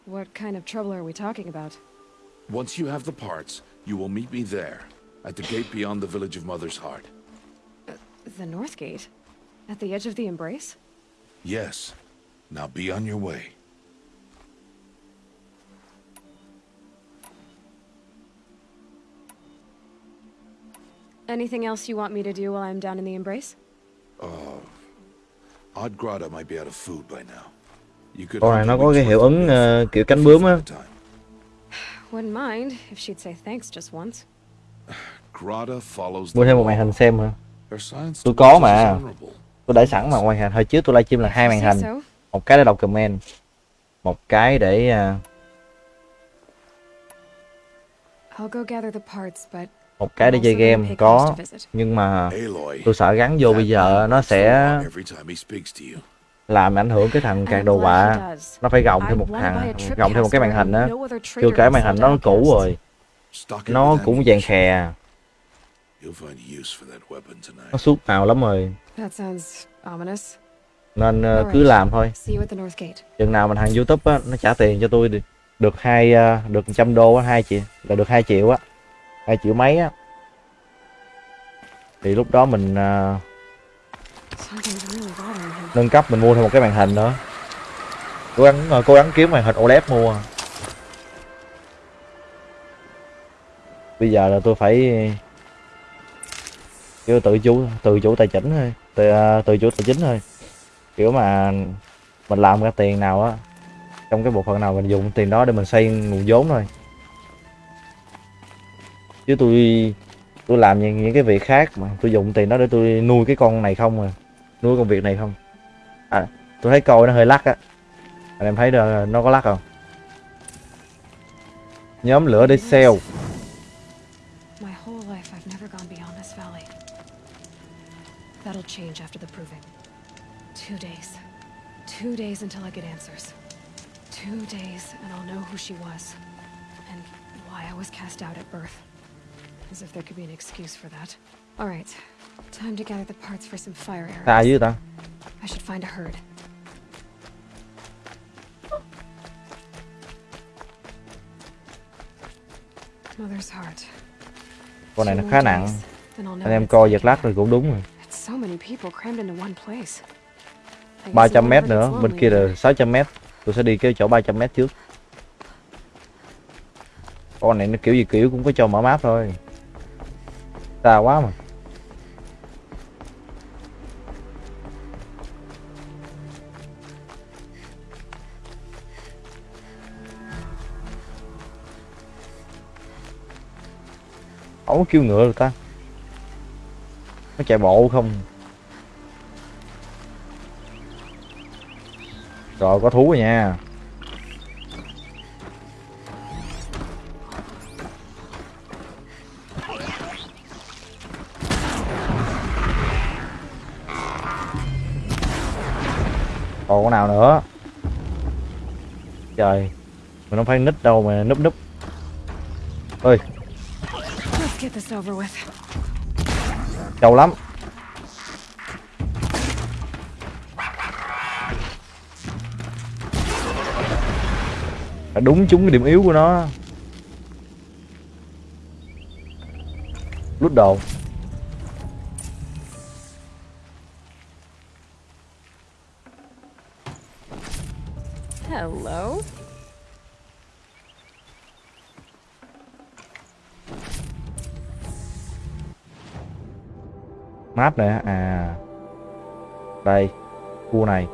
What kind of trouble are we talking about?
Once you have the parts, you will meet me there, at the gate beyond the village of Mother's Heart.
Uh, the North Gate? At the edge of the embrace?
Yes. Now be on your way.
Anything else you want me to do while I'm down in the embrace?
Uh, Odd Grotto might be out of food by now. You could
con này
hunt a
nó có
week's
cái
worth
hiệu
of
ứng
meat
ờ, kiểu cánh bướm á
time.
Wouldn't mind if she'd say thanks just once.
Grotto follows
mua
the
thêm một
law.
màn hình xem hả Tôi có
us
mà. Tôi để sẵn mà màn hình. Hồi trước tôi livestream là hai màn hình. một cái để đọc comment. Một cái để
I'll go gather the parts, but
một cái để chơi game. có nhưng mà tôi sợ gắn vô bây giờ nó sẽ làm ảnh hưởng cái thằng càng đồ họa. nó phải gồng thêm một thằng gồng thêm một cái màn hình á. chưa kể màn hình nó cũ rồi. Nó cũng vàng khè nó suốt màu lắm rồi.
That sounds ominous.
nên
Alright.
cứ làm thôi. Chừng nào mình hàng youtube á nó trả tiền cho tôi được hai ờ, được trăm đô á hai triệu là được hai triệu á. Hai triệu mấy á. Thì lúc đó mình
him.
nâng cấp mình mua thêm một cái màn hình nữa. Cố gắng cố gắng kiếm màn hình OLED mua. Bây giờ là tôi phải kiểu tự chủ tự chủ tài chính thôi. Tự, à, tự chủ tài chính thôi. Kiểu mà mình làm ra tiền nào á trong cái bộ phận nào mình dùng tiền đó để mình xây nguồn vốn thôi. Chứ tôi tôi làm những, những cái việc khác mà tôi dùng tiền đó để tôi nuôi cái con này không à. Nuôi công việc này không. À tôi thấy coi nó hơi lắc á. Anh em thấy được nó có lắc không? Nhóm lửa để sale.
Two days until I get answers. Two days and I'll know who she was. And why I was cast out at birth. As if there could be an excuse for that. Alright. Time to gather the parts for some fire arrows. I should find a herd. Mother's heart.
con này nó khá nặng anh em coi
like
giật lắc rồi cũng đúng rồi
so many people crammed into one place. I guess
300
it
mét nữa. bên kia là 600 mét. Tôi sẽ đi cái chỗ 300 mét trước. Con này nó kiểu gì kiểu cũng có cho mở map thôi. Xa quá mà. Không có kêu ngựa được ta. Nó chạy bộ không rồi có thú rồi nha. Còn con nào nữa? Trời mình không phải nít đâu mà núp núp. Ơi trâu lắm phải đúng trúng cái điểm yếu của nó. Lút đồ.
Hello.
map này à. Đây. Khu này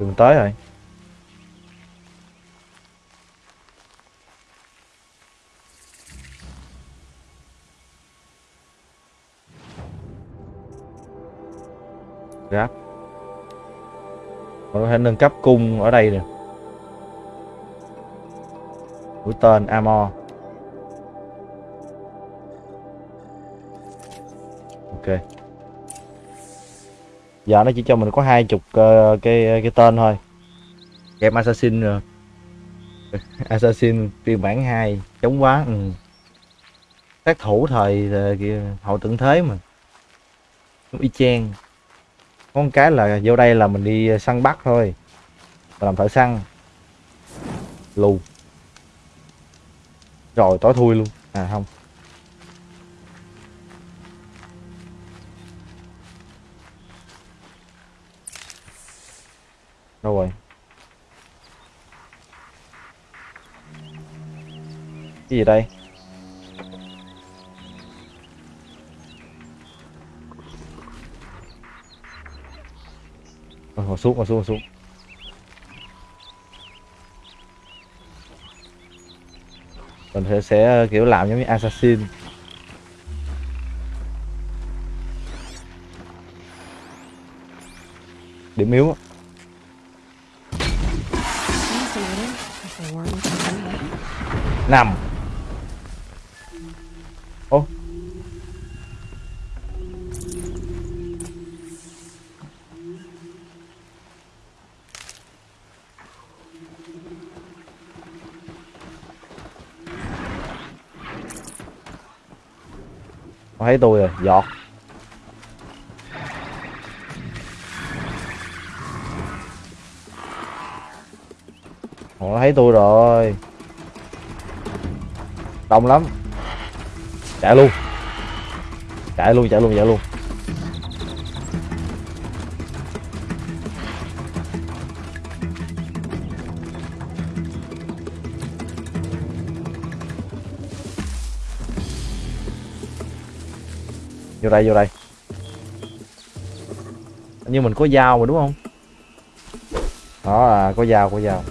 đường tới rồi. Giáp mình có thể nâng cấp cung ở đây nè. Mũi tên Amor. Ok giờ nó chỉ cho mình có hai chục uh, cái cái tên thôi. Game assassin rồi. Assassin phiên bản 2 chống quá ừ. sát thủ thời ờ, kia hậu tận thế mà. Y chang. Con cái là vô đây là mình đi săn bắt thôi. Mình làm thợ săn. Lù. Rồi tối thui luôn. À không. Đâu rồi? Cái gì đây? Rồi, ngồi xuống ngồi xuống ngồi xuống. Mình sẽ, sẽ ờ, kiểu làm giống như assassin. Điểm yếu nằm ô. Nó thấy tôi rồi giọt. Họ nó thấy tôi rồi đông lắm. Chạy luôn. Chạy luôn chạy luôn chạy luôn. Vô đây vô đây. Như mình có dao mà, đúng không? Đó là có dao có dao.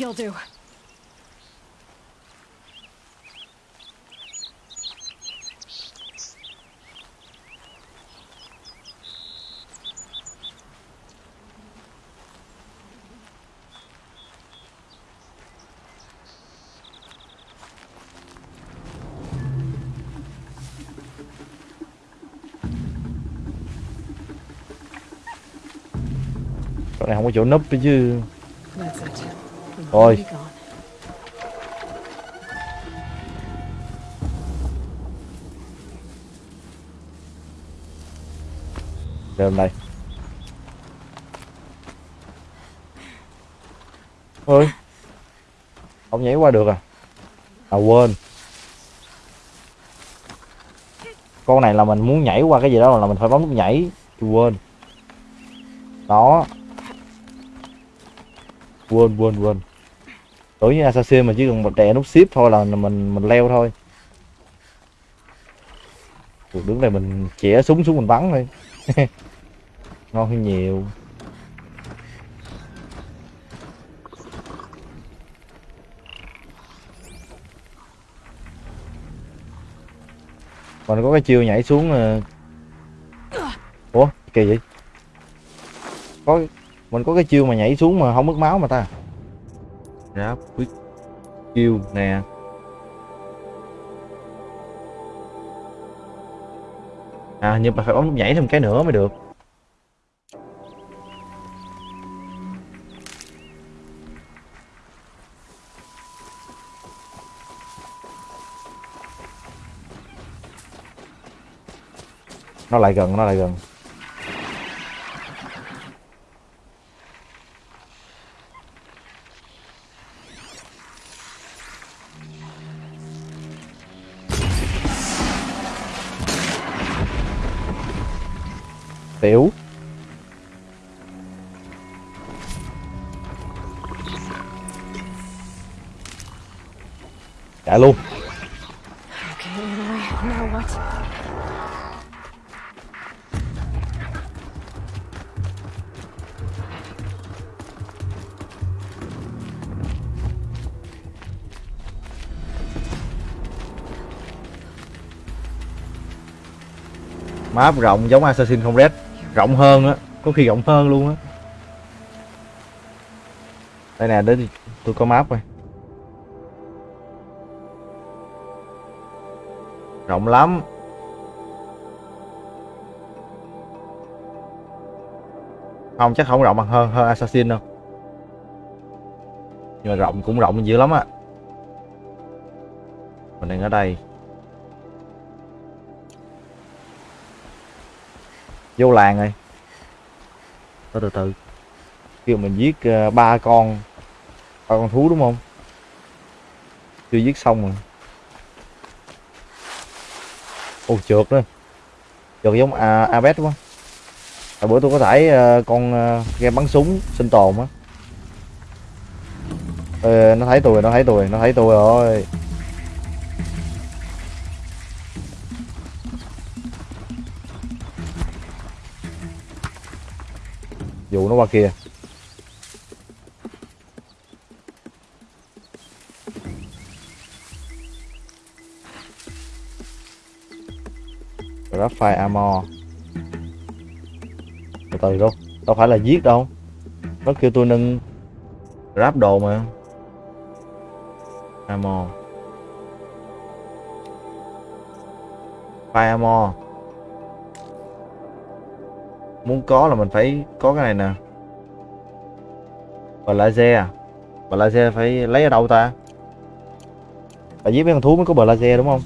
You'll do.
chỗ này không có chỗ nấp nữa chứ Thôi. Đem đây Ôi. Không nhảy qua được à? À quên. Con này là mình muốn nhảy qua cái gì đó là mình phải bấm nút nhảy. Quên. Đó. Quên quên quên đối với assassin mà chỉ cần một đè nút ship thôi là mình mình leo thôi. Cuộc đứng này mình chĩa súng xuống mình bắn thôi. Ngon hơn nhiều. Mình có cái chiêu nhảy xuống ờ, ủa, kỳ vậy? Có, mình có cái chiêu mà nhảy xuống mà không mất máu mà ta graphic skill nè. À nhưng mà phải bấm nhảy thêm cái nữa mới được. Nó lại gần, nó lại gần. Tiểu chạy luôn. Map rộng giống Assassin không Red rộng hơn á, có khi rộng hơn luôn á. Đây nè, đến tôi có map rồi rộng lắm. Không, chắc không rộng bằng hơn hơn Assassin đâu. Nhưng mà rộng cũng rộng dữ lắm á. Mình đang ở đây. Vô làng rồi. Từ từ từ. Kêu mình giết ờ, ba con ba con thú đúng không? Chưa giết xong rồi. Ô trượt nữa trượt giống à, abet đúng không bữa tôi có tải ờ, con ờ, game bắn súng sinh tồn á. Nó thấy tôi nó thấy tôi nó thấy tôi rồi. Dụ nó qua kia. Graphite Armor. Từ từ đâu? Đâu phải là giết đâu. Nó kêu tôi nâng Grab đồ mà. Armor. Fire Armor muốn có là mình phải có cái này nè. Và laser à? Và laser phải lấy ở đâu ta? Tại giết mấy con thú mới có bờ laser đúng không?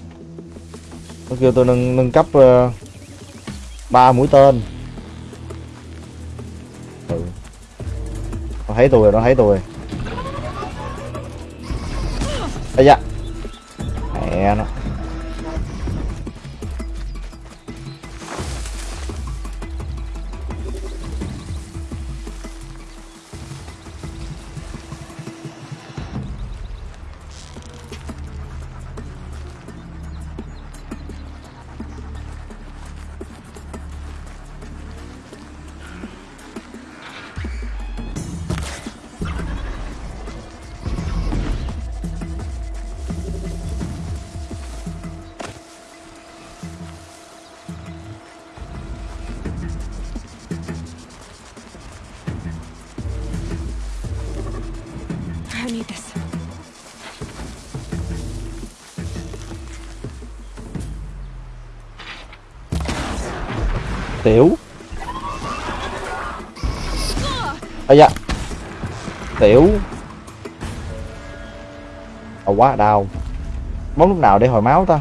Nó kêu tôi nâng nâng cấp ờ, ba uh, mũi tên. Ừ. nó thấy tôi rồi nó thấy tôi. Rồi Ây da. Mẹ nó. Tiểu ây da. Tiểu à ờ, quá đau. Bóng lúc nào để hồi máu ta?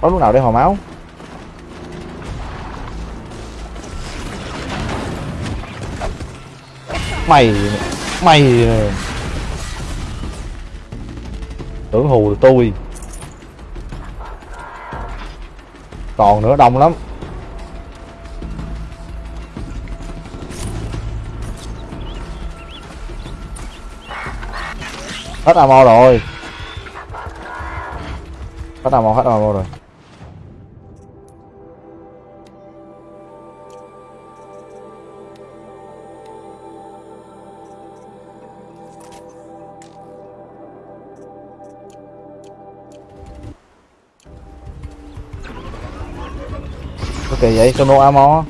Bóng lúc nào để hồi máu? Mày mày ờ. tưởng hù được tôi. Còn nữa đông lắm. Hết ammo rồi. Hết ammo hết ammo rồi. Ok vậy sono ammo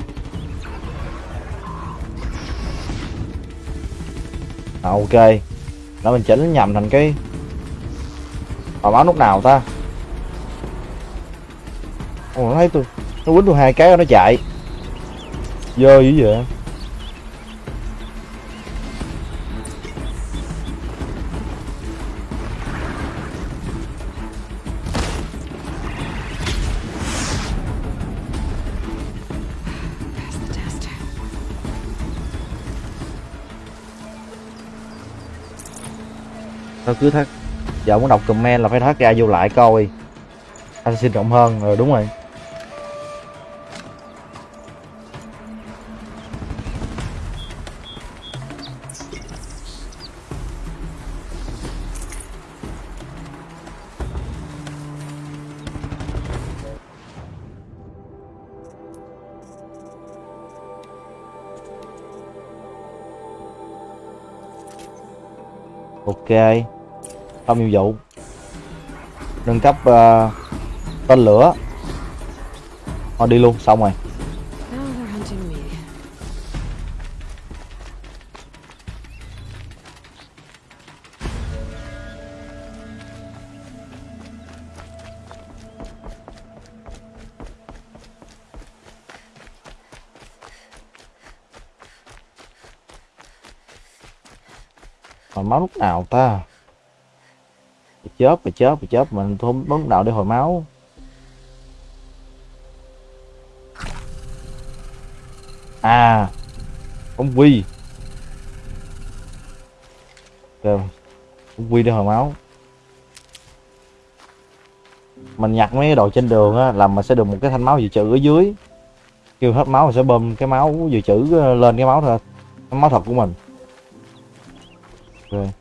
à, ok. Nó mình chỉnh nhầm thành cái bảo báo lúc nào ta? Ồ, nó thấy tôi nó quýnh tôi hai cái nó chạy. Dơ dữ vậy. Thôi, cứ thắt. Giờ muốn đọc comment là phải thắt ra vô lại coi. Anh xin rộng hơn rồi đúng rồi. Ok. Xong nhiệm vụ. Nâng cấp uh, tên lửa. Thôi đi luôn xong rồi.
Now
máu lúc nào ta? Chớp, mà chớp mà chớp Mình không bấm lúc nào để hồi máu. À ông quy. Rồi, ông quy để hồi máu. Mình nhặt mấy cái đồ trên đường á Là mình sẽ được một cái thanh máu dự trữ ở dưới. Kêu hết máu mình sẽ bơm cái máu dự trữ ờ, lên cái máu thôi Cái máu thật của mình. Rồi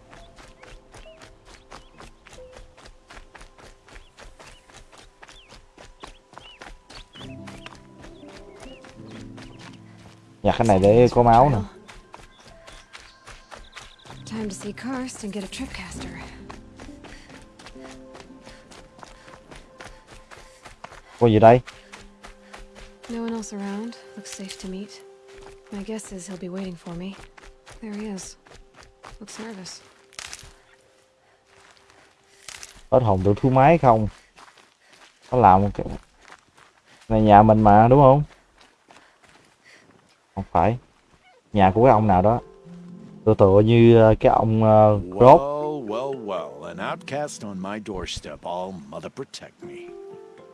nhặt cái này để có máu nè
Time to see Karst and get a tripcaster.
có gì đây
No one else around. Looks safe to meet. My guess is he'll be waiting for me. There he is. Looks nervous.
hết hồn tự thu máy không nó làm cái này nhà mình mà đúng không không phải nhà của cái ông nào đó tựa tựa như ờ, cái ông uh, Rob
Well, well, well. An outcast on my doorstep. All mother protect me.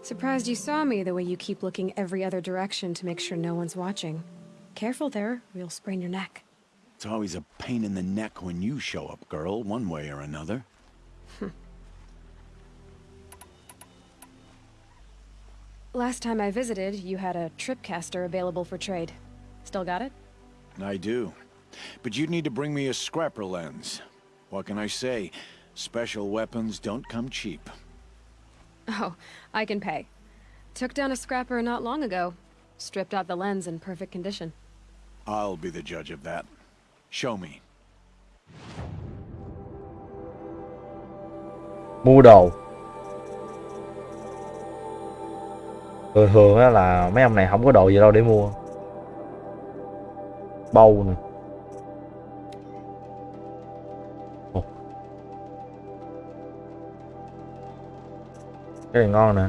Surprised you saw me the way you keep looking every other direction to make sure no one's watching. Careful there, or you'll sprain your neck.
It's always a pain in the neck when you show up, girl, one way or another.
Last time I visited, you had a tripcaster available for trade. Still got it?
I do. But you'd need to bring me a scrapper lens. What can I say? Special weapons don't come cheap.
Oh, I can pay. Took down a scrapper not long ago. Stripped out the lens in perfect condition.
I'll be the judge of that. Show me.
mua đồ thường thường á là mấy ông này không có đồ gì đâu để mua bầu nè Ồ. cái này ngon nè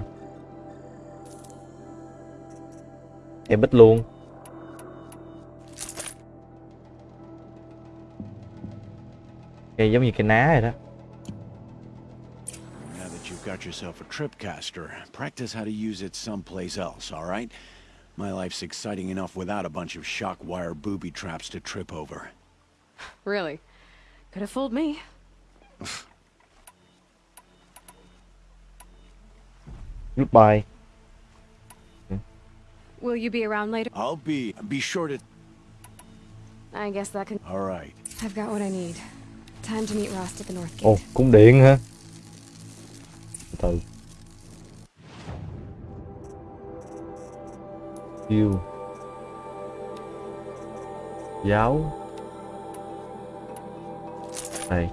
em bích luôn cây giống như cái ná rồi đó
Now that you've got yourself a tripcaster, practice how to use it someplace else, all right? My life's exciting enough without a bunch of shock wire booby traps to trip over.
Really. Could have fooled me.
Goodbye.
Will you be around later?
I'll be be sure to.
I guess that can.
All right.
I've got what I need. Time to meet Rost at the North Gate.
Oh, cung điện hả? Từ từ. Tiêu Giáo. Đây.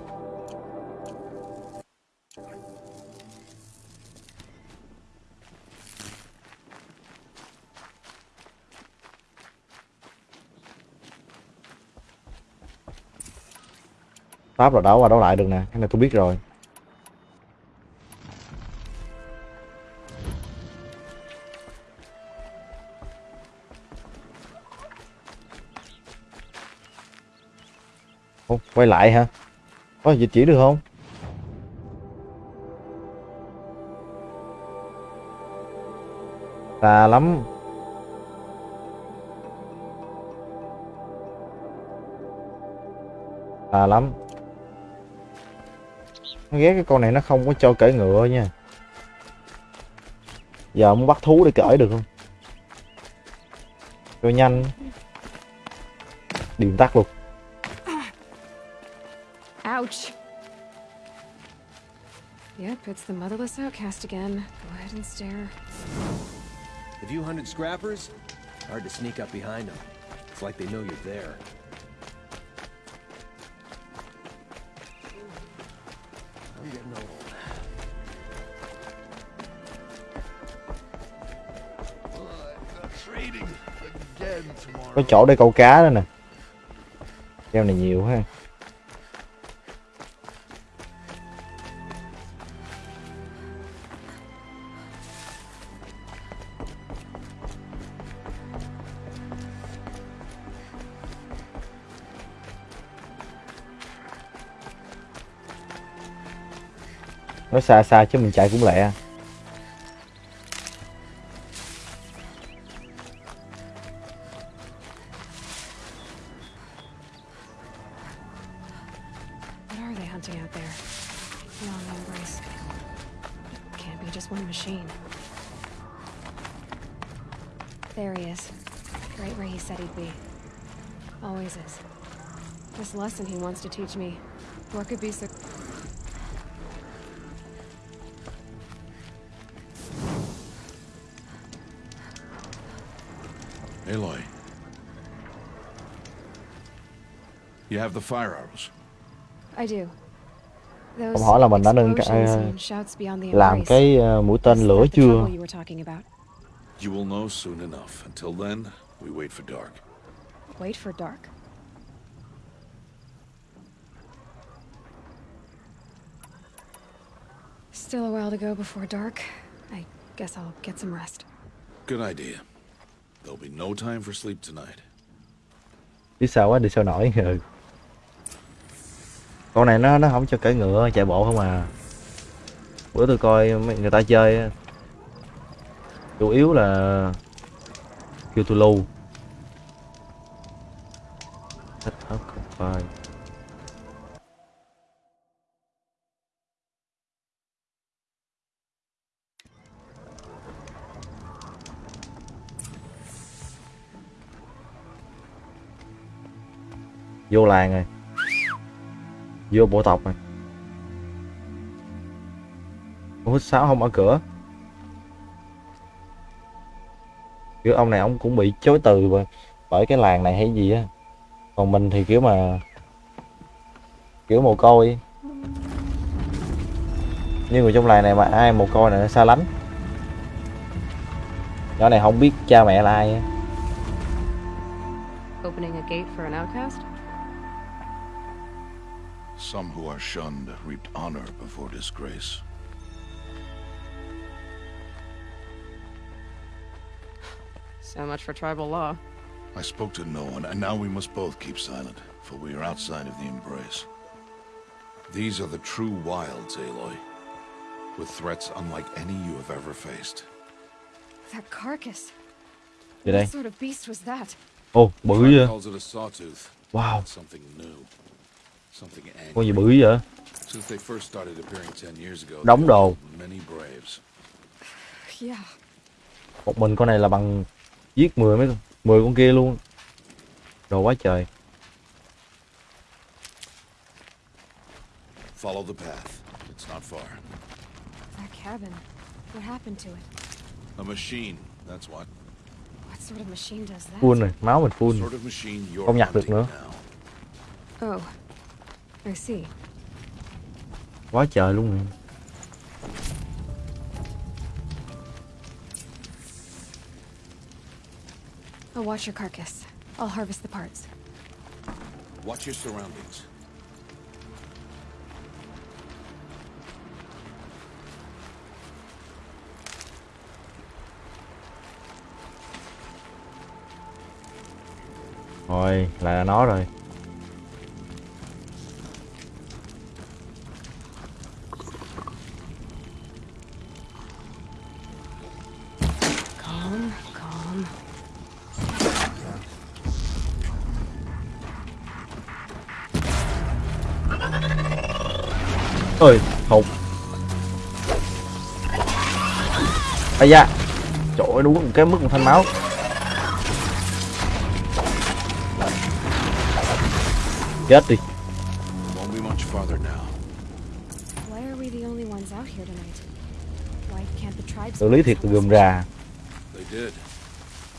Pháp là đấu qua đấu lại được nè, cái này tôi biết rồi. Quay lại hả? Có dịch chuyển được không? Xa lắm. Xa lắm. Nó ghét cái con này nó không có cho cởi ngựa nha. Giờ muốn bắt thú để cởi được không? Cho nhanh. Điện tắt luôn.
Ouch! Yep, it's the motherless outcast again. Go ahead and stare.
Have you hunted scrappers? Hard to sneak up behind them. It's like they know you're there. I'm getting old.
Trading again tomorrow.
Có chỗ để câu cá đó nè. Keo này nhiều ha. Nó xa xa chứ mình chạy cũng lẹ.
What are they hunting out there? Beyond the embrace. Can't be just one machine. There he is. Right where he said he'd be. Always is. This lesson he wants to teach me. Could be so...
have the fire arrows.
I do. Those
Ông hỏi là mình đã nâng cái,
and shouts beyond the
làm
embrace.
cái ờ, mũi tên lửa chưa?
trouble you were talking about?
You will know soon enough. Until then, we wait for dark.
Wait for dark. Still a while to go before dark. I guess I'll get some rest.
Good idea. There'll be no time for sleep tonight.
Đi sao quá đi sao nổi ừ. Con này nó nó không cho cởi ngựa, chạy bộ không à. Bữa tôi coi mấy người ta chơi chủ yếu là kêu tôi lưu. Thích hết không phải. Vô làng rồi. Vô bộ tộc này, Ông hít không mở cửa. Kiểu ông này ông cũng bị chối từ bởi, bởi cái làng này hay gì á. Còn mình thì kiểu mà kiểu mồ côi. Nhưng người trong làng này mà ai mồ côi này nó xa lánh. Nhỏ này không biết cha mẹ là ai.
Opening a gate for an outcast?
Some who are shunned reaped honor before disgrace.
So much for tribal law.
I spoke to no one, and now we must both keep silent, for we are outside of the embrace. These are the true wilds, Aloy, with threats unlike any you have ever faced.
That carcass.
Gì đây?
What sort of beast was that?
Oh, bự
Tribe
vậy.
calls it a sawtooth.
Wow,
Something new. Something
con gì bự vậy?
Since they first started appearing 10 years ago,
Đóng đồ.
killed many braves.
Yeah.
Một mình con này là bằng giết 10 mấy con, 10 con kia luôn. Đồ quá trời.
Follow the path. It's not far.
That cabin. What happened to it?
A machine, that's what.
What sort of machine does that?
Full này, máu mình full.
sort of machine you're
Không nhặt được nữa.
now.
Oh. I see.
Quá trời luôn nè.
I'll watch your carcass. I'll harvest the parts.
Watch your surroundings.
Rồi, lại là nó rồi. Ơi, hụt. Ây da. Trời ơi, đúng một cái mức một thanh máu. Chết đi. Xử lý thiệt gườm rà.
They did.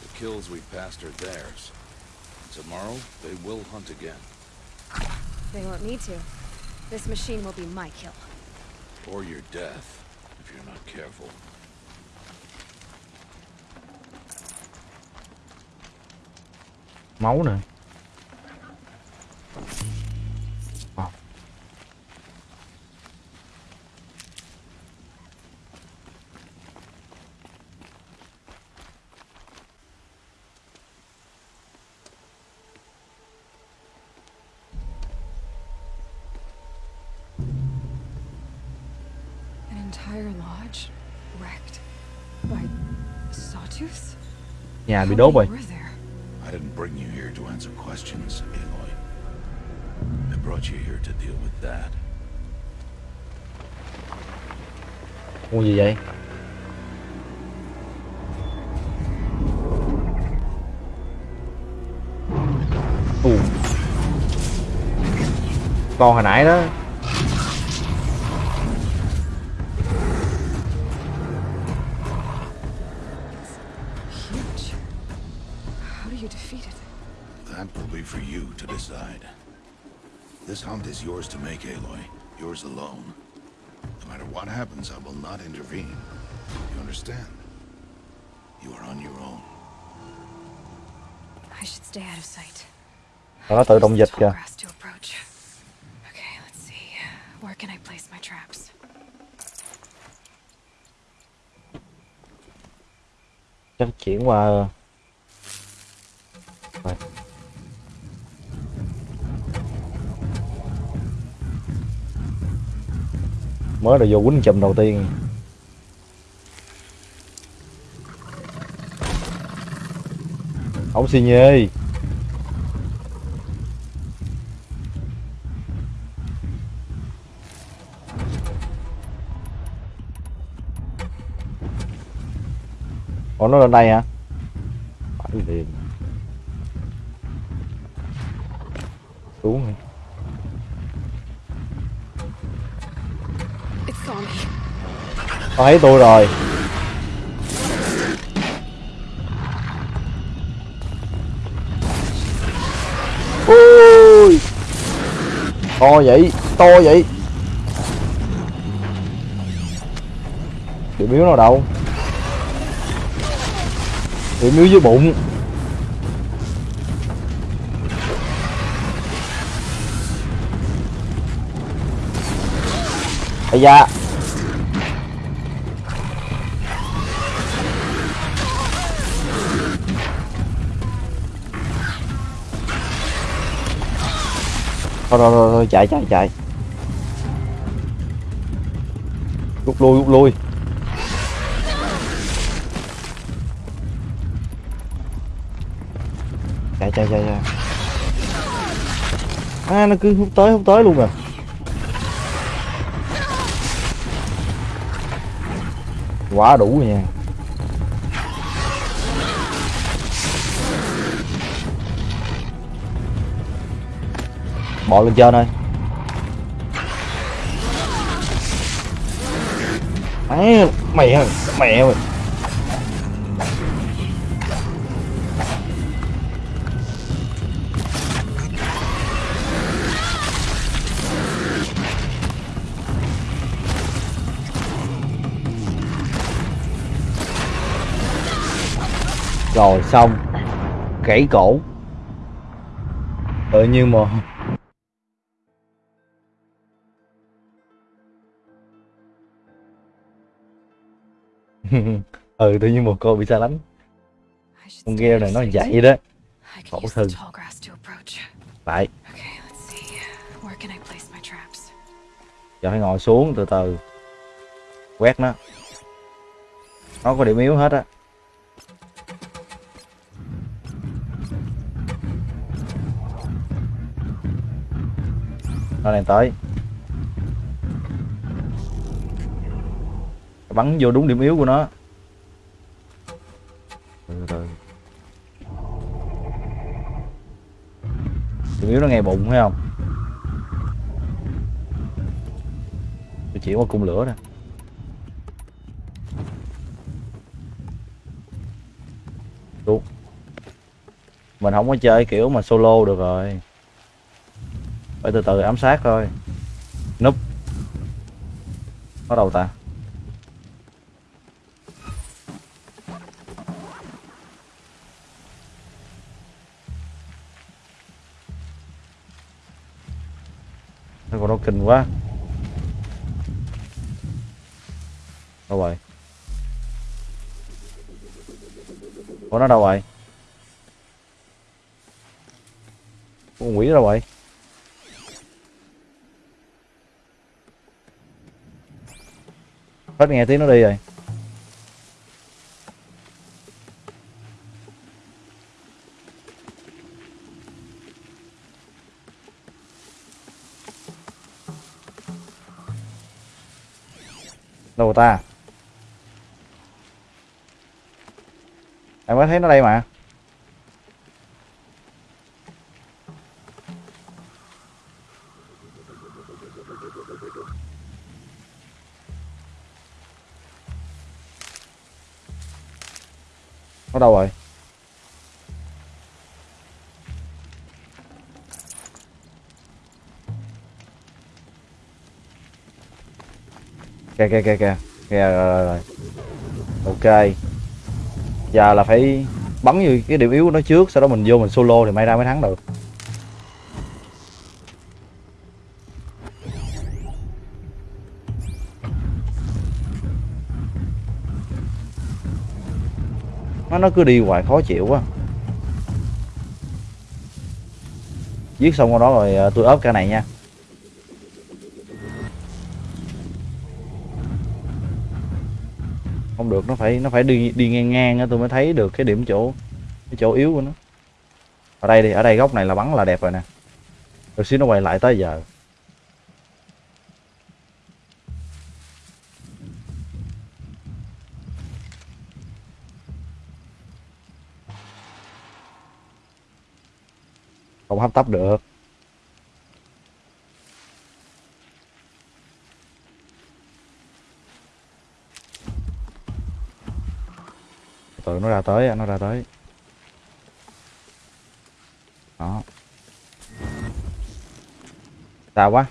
The kills we passed are theirs. Tomorrow, they will hunt again.
They won't need to. This machine will be my kill.
Or your death, if you're not careful.
Máu nè. Nhà bị đốt rồi.
I didn't bring you here to answer questions, Aloy. I brought you here to deal with that.
Con gì vậy? Ù. Con hồi nãy đó.
Make, Aloy. Yours alone. No matter what happens, I will not intervene. You understand? You are on your own.
I should stay out of sight.
Nó tự động dịch
Tall
kìa.
grass to approach. Okay, let's see. Where can I place my traps?
Chắc chuyển qua Rồi. Mới là vô quýnh chùm đầu tiên. Ổng xì nhê. Ủa, nó lên đây hả? Phải liền Nó thấy tôi rồi. Ui. To vậy To vậy. Tiểu miếu nào đâu? Tiểu miếu dưới bụng. Ây da. Thôi thôi thôi, thôi chạy chạy chạy. Rút lui rút lui. Chạy chạy chạy chạy. À nó cứ hút tới hút tới luôn à. Quá đủ rồi nha. Bỏ lên trên thôi. Ấy, mẹ mẹ mày rồi xong. Gãy cổ. Ờ, Tự nhiên mà ừ tự nhiên một cô bị xa lánh. Con gheo này nó dậy đó. Khổ thân.
Lại.
phải giờ phải ngồi xuống từ từ. Quét nó. Nó có điểm yếu hết á. Nó đang tới. Bắn vô đúng điểm yếu của nó. Điểm yếu nó ngay bụng, thấy không? Tôi chỉ qua cung lửa nè Đúng. mình không có chơi kiểu mà solo được rồi. Phải từ từ ám sát thôi. Núp. Bắt đầu ta. Của nó kinh quá. Đâu rồi? Ủa, nó đâu rồi? Con quỷ đâu rồi? Hết nghe tiếng nó đi rồi. Đâu ta. Em mới thấy nó đây mà? Nó đâu rồi? Kìa kìa kìa kìa. Kìa rồi, rồi, rồi. ok. Giờ là phải bắn như cái điểm yếu của nó trước sau đó mình vô mình solo thì may ra mới thắng được. Nó nó cứ đi hoài khó chịu quá. Giết xong con đó rồi ờ, tôi ốp cái này nha. Phải, nó phải đi đi ngang ngang á, tôi mới thấy được cái điểm chỗ, cái chỗ yếu của nó. Ở đây đi, ở đây góc này là bắn là đẹp rồi nè. Rồi xíu nó quay lại tới giờ. Không hấp tấp được. Ra tới nó ra tới. Đó. Xa quá.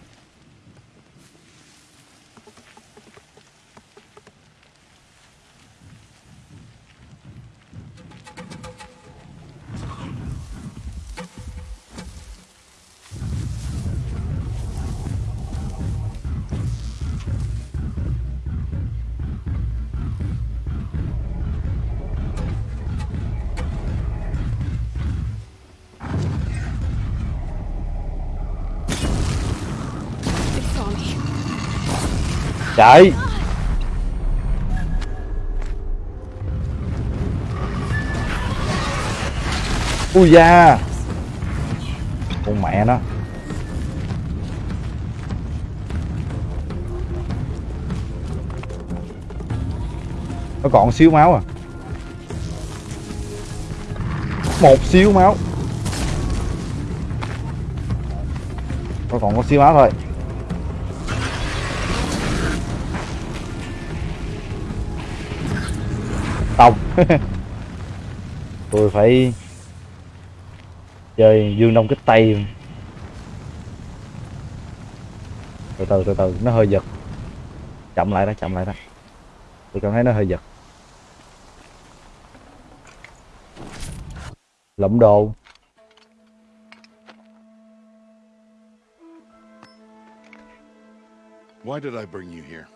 chạy ui da. Con mẹ nó. Nó còn xíu máu à? Một xíu máu. Nó còn có xíu máu thôi. Tông. Tôi phải chơi dương đông kích tây. Từ từ từ từ nó hơi giật. Chậm lại đó chậm lại đó. Tôi cảm thấy nó hơi giật. Lẫm đồ.
Why did I bring you here?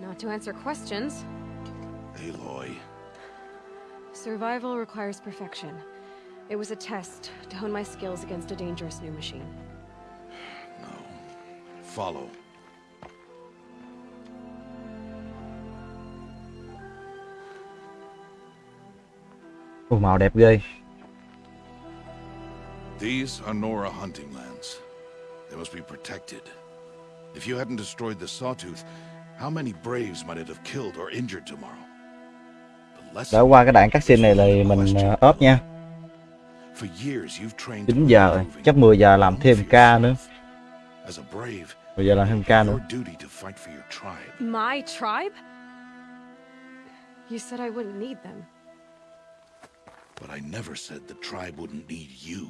Not to answer questions.
Aloy.
Survival requires perfection. It was a test to hone my skills against a dangerous new machine.
No. Follow.
Ồ, màu đẹp ghê
These are Nora hunting lands. They must be protected. If you hadn't destroyed the Sawtooth, how many Braves might it have killed or injured tomorrow?
Đã qua cái đoạn cutscene này là mình ờ, ốp nha
For years you've trained
9 giờ rồi chắc 10 giờ làm thêm ca nữa
as a brave.
10 giờ làm thêm ca nữa
Your duty to fight for your tribe.
My tribe? You said I wouldn't need them.
But I never said the tribe wouldn't need you.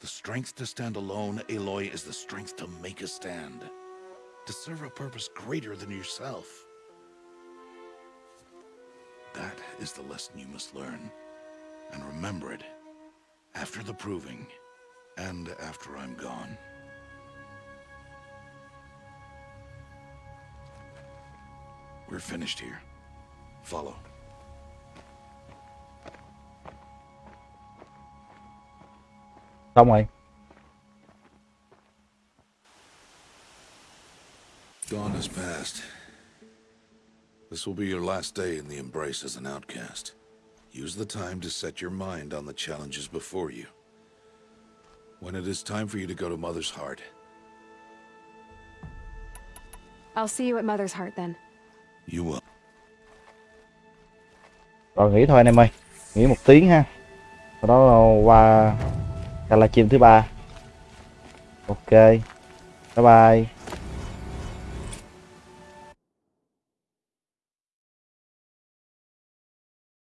The strength to stand alone, Aloy, is the strength to make a stand. To serve a purpose greater than yourself. That is the lesson you must learn. And remember it. After the proving. And after I'm gone. We're finished here. Follow.
xong rồi
Dawn has passed. This will be your last day in the Embrace as an outcast. Use the time to set your mind on the challenges before you. When it is time for you to go to Mother's Heart,
I'll see you at Mother's Heart then.
you will.
rồi nghỉ thôi anh em ơi nghỉ một tiếng ha sau đó qua ca livestream thứ ba ok bye bye